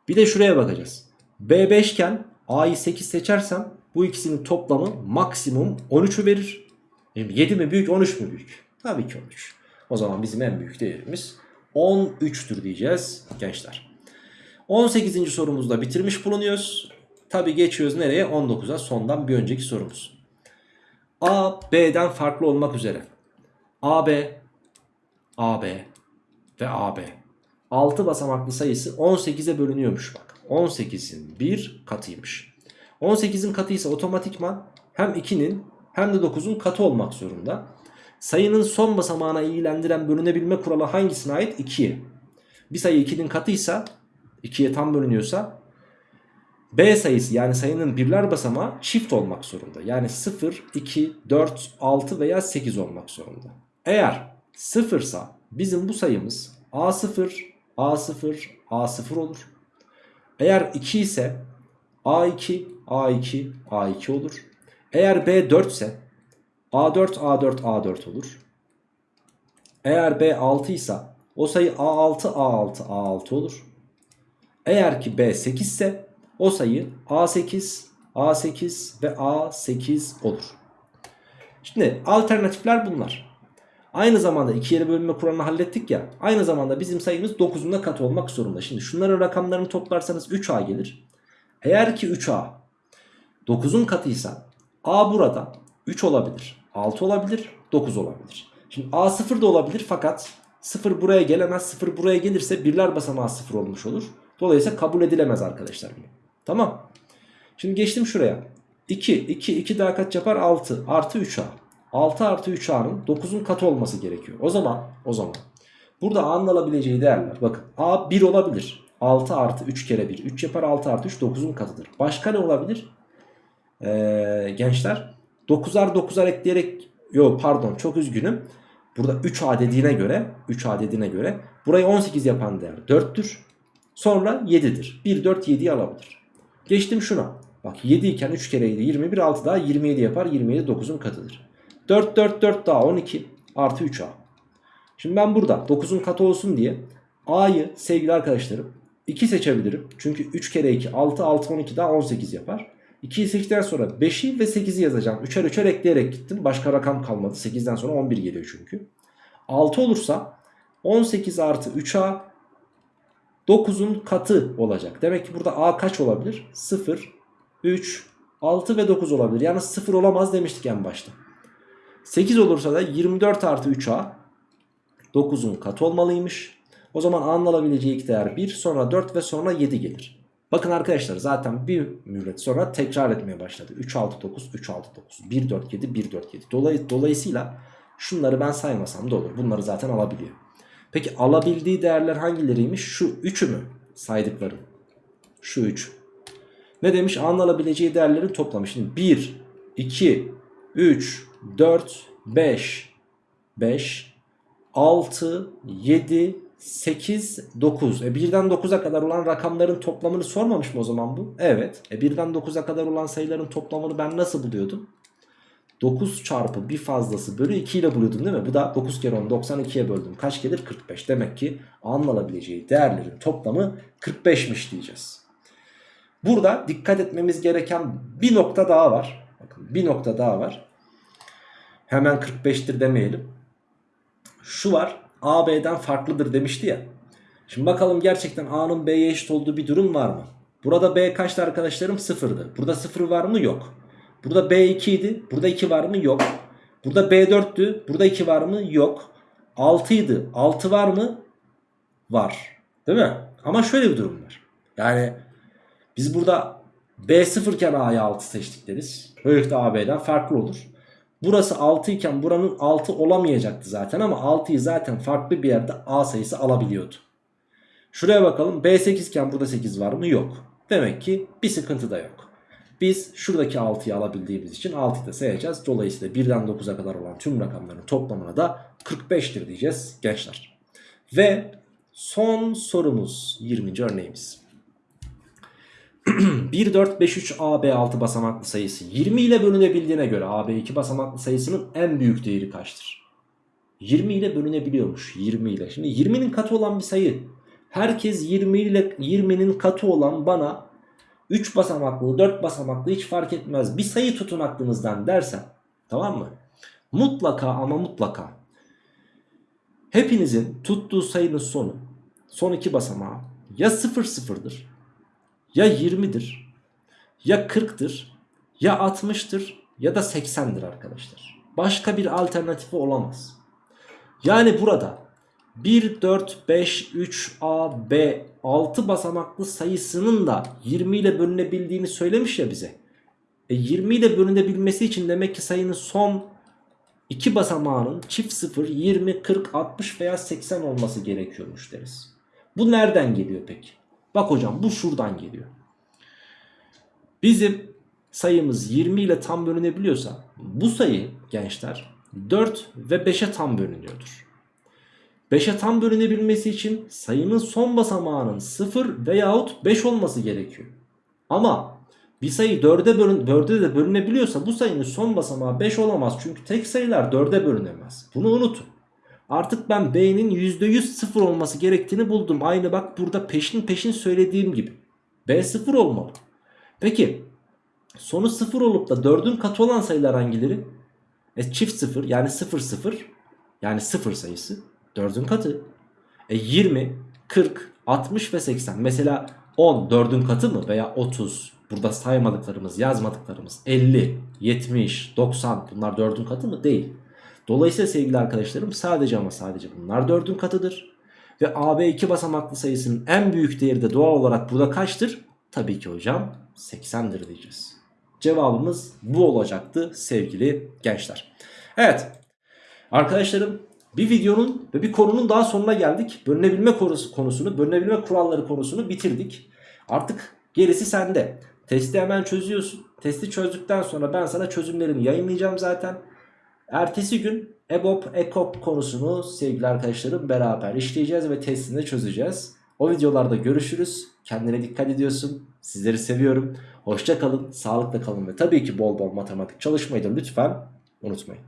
Bir de şuraya bakacağız. B 5 iken A'yı 8 seçersem bu ikisinin toplamı maksimum 13'ü verir. 7 mi büyük 13 mü büyük? Tabii ki 13. O zaman bizim en büyük değerimiz 13'tür diyeceğiz gençler. 18. sorumuzda bitirmiş bulunuyoruz. Tabi geçiyoruz nereye? 19'a sondan bir önceki sorumuz. A, B'den farklı olmak üzere. AB, AB ve AB. 6 basamaklı sayısı 18'e bölünüyormuş bak. 18'in bir katıymış. 18'in katıysa otomatikman hem 2'nin hem de 9'un katı olmak zorunda. Sayının son basamağına ilgilendiren bölünebilme kuralı hangisine ait? 2'ye. Bir sayı 2'nin katıysa 2'ye tam bölünüyorsa B sayısı yani sayının birler basamağı çift olmak zorunda. Yani 0, 2, 4, 6 veya 8 olmak zorunda. Eğer 0 ise bizim bu sayımız A0, A0, A0 olur. Eğer 2 ise A2, A2, A2 olur. Eğer B 4 ise A4, A4, A4 olur. Eğer B 6 ise o sayı A6, A6, A6 olur. Eğer ki B 8 ise o sayı A8, A8 ve A8 olur. Şimdi alternatifler bunlar. Aynı zamanda iki yere bölünme kuralını hallettik ya. Aynı zamanda bizim sayımız 9'un da katı olmak zorunda. Şimdi şunların rakamlarını toplarsanız 3A gelir. Eğer ki 3A 9'un katıysa A burada 3 olabilir, 6 olabilir, 9 olabilir. Şimdi A 0 da olabilir fakat 0 buraya gelemez. 0 buraya gelirse birler basamağı 0 olmuş olur. Dolayısıyla kabul edilemez arkadaşlar. Tamam. Şimdi geçtim şuraya. 2, 2, 2 daha kaç yapar? 6 artı 3A. 6 artı 3A'nın 9'un katı olması gerekiyor. O zaman o zaman burada A'nın alabileceği değerler. Bakın A 1 olabilir. 6 artı 3 kere 1. 3 yapar 6 artı 3 9'un katıdır. Başka ne olabilir? Ee, gençler 9'ar 9'ar ekleyerek yok pardon çok üzgünüm. Burada 3A dediğine göre 3A dediğine göre burayı 18 yapan değer 4'tür. Sonra 7'dir. 1 4 7'yi alabilir. Geçtim şuna. Bak 7 iken 3 kere 7 21 6 daha 27 yapar. 27 9'un katıdır. 4 4 4 daha 12 artı 3A. Şimdi ben burada 9'un katı olsun diye A'yı sevgili arkadaşlarım 2 seçebilirim. Çünkü 3 kere 2 6 6 12 daha 18 yapar. 2'yi seçtikten sonra 5'i ve 8'i yazacağım. 3'er 3'er ekleyerek gittim. Başka rakam kalmadı. 8'den sonra 11 geliyor çünkü. 6 olursa 18 artı 3A 9'un katı olacak. Demek ki burada A kaç olabilir? 0, 3, 6 ve 9 olabilir. Yani 0 olamaz demiştik en başta. 8 olursa da 24 artı 3A 9'un katı olmalıymış. O zaman A'nın alabileceği ilk değer 1 sonra 4 ve sonra 7 gelir. Bakın arkadaşlar zaten bir müddet sonra tekrar etmeye başladı. 3 6 9 3 6 9 1 4 7 1 4 7. Dolay dolayısıyla şunları ben saymasam da olur. Bunları zaten alabiliyor. Peki alabildiği değerler hangileriymiş? Şu 3'ü mü saydıklarım? Şu 3. Ne demiş? A'nın alabileceği değerlerin toplamı. Şimdi 1, 2, 3, 4, 5, 5, 6, 7, 8, 9. E 1'den 9'a kadar olan rakamların toplamını sormamış mı o zaman bu? Evet. E 1'den 9'a kadar olan sayıların toplamını ben nasıl buluyordum? 9 çarpı bir fazlası bölü 2 ile buluyordum değil mi? Bu da 9 kere 10 92'ye böldüm. Kaç gelir? 45. Demek ki A'nın alabileceği değerlerin toplamı 45'miş diyeceğiz. Burada dikkat etmemiz gereken bir nokta daha var. Bakın bir nokta daha var. Hemen 45'tir demeyelim. Şu var. A B'den farklıdır demişti ya. Şimdi bakalım gerçekten A'nın B'ye eşit olduğu bir durum var mı? Burada B kaçtı arkadaşlarım? Sıfırdı. Burada sıfır var mı? Yok. Burada B 2 idi. Burada 2 var mı? Yok. Burada B 4'tü. Burada 2 var mı? Yok. 6 idi. 6 var mı? Var. Değil mi? Ama şöyle bir durum var. Yani biz burada B 0 iken A'ya 6 seçtik deriz. Böylelikle A B'den farklı olur. Burası 6 iken buranın 6 olamayacaktı zaten ama 6'yı zaten farklı bir yerde A sayısı alabiliyordu. Şuraya bakalım B8 iken burada 8 var mı? Yok. Demek ki bir sıkıntı da yok. Biz şuradaki 6'yı alabildiğimiz için 6'yı da sayacağız. Dolayısıyla 1'den 9'a kadar olan tüm rakamların toplamına da 45'tir diyeceğiz gençler. Ve son sorumuz 20. örneğimiz. 1, 4, 5, 3 AB 6 basamaklı sayısı 20 ile bölünebildiğine göre AB 2 basamaklı sayısının en büyük değeri kaçtır? 20 ile bölünebiliyormuş 20 ile. Şimdi 20'nin katı olan bir sayı. Herkes 20 ile 20'nin katı olan bana 3 basamaklı 4 basamaklı hiç fark etmez. Bir sayı tutun aklınızdan dersen tamam mı? Mutlaka ama mutlaka hepinizin tuttuğu sayının sonu son iki basamağı ya 0 sıfırdır ya 20'dir ya 40'tır ya 60'tır ya da 80'dir arkadaşlar. Başka bir alternatifi olamaz. Yani burada 1, 4, 5, 3, A, B 6 basamaklı sayısının da 20 ile bölünebildiğini söylemiş ya bize. E 20 ile bölünebilmesi için demek ki sayının son 2 basamağının çift 0, 20, 40, 60 veya 80 olması gerekiyormuş deriz. Bu nereden geliyor peki? Bak hocam bu şuradan geliyor. Bizim sayımız 20 ile tam bölünebiliyorsa bu sayı gençler 4 ve 5'e tam bölünüyordur. 5'e tam bölünebilmesi için sayının son basamağının 0 veyahut 5 olması gerekiyor. Ama bir sayı 4'e bölün, 4'e de bölünebiliyorsa bu sayının son basamağı 5 olamaz. Çünkü tek sayılar 4'e bölünemez. Bunu unutun. Artık ben B'nin %100 sıfır olması gerektiğini buldum. Aynı bak burada peşin peşin söylediğim gibi. B sıfır olmalı. Peki sonu sıfır olup da 4'ün katı olan sayılar hangileri? E çift sıfır yani 0 0 yani sıfır sayısı 4'ün katı. E 20, 40, 60 ve 80. Mesela 10 4'ün katı mı veya 30 burada saymadıklarımız yazmadıklarımız 50, 70, 90 bunlar 4'ün katı mı? Değil. Dolayısıyla sevgili arkadaşlarım sadece ama sadece bunlar 4'ün katıdır. Ve AB 2 basamaklı sayısının en büyük değeri de doğal olarak burada kaçtır? Tabii ki hocam 80'dir diyeceğiz. Cevabımız bu olacaktı sevgili gençler. Evet arkadaşlarım bir videonun ve bir konunun daha sonuna geldik. Bölünebilme konusunu, bölünebilme kuralları konusunu bitirdik. Artık gerisi sende. Testi hemen çözüyorsun. Testi çözdükten sonra ben sana çözümlerimi yayınlayacağım zaten. Ertesi gün EBOB, EKOP konusunu sevgili arkadaşlarım beraber işleyeceğiz ve testini çözeceğiz. O videolarda görüşürüz. Kendine dikkat ediyorsun. Sizleri seviyorum. Hoşça kalın, sağlıkla kalın ve tabii ki bol bol matematik çalışmayı da lütfen unutmayın.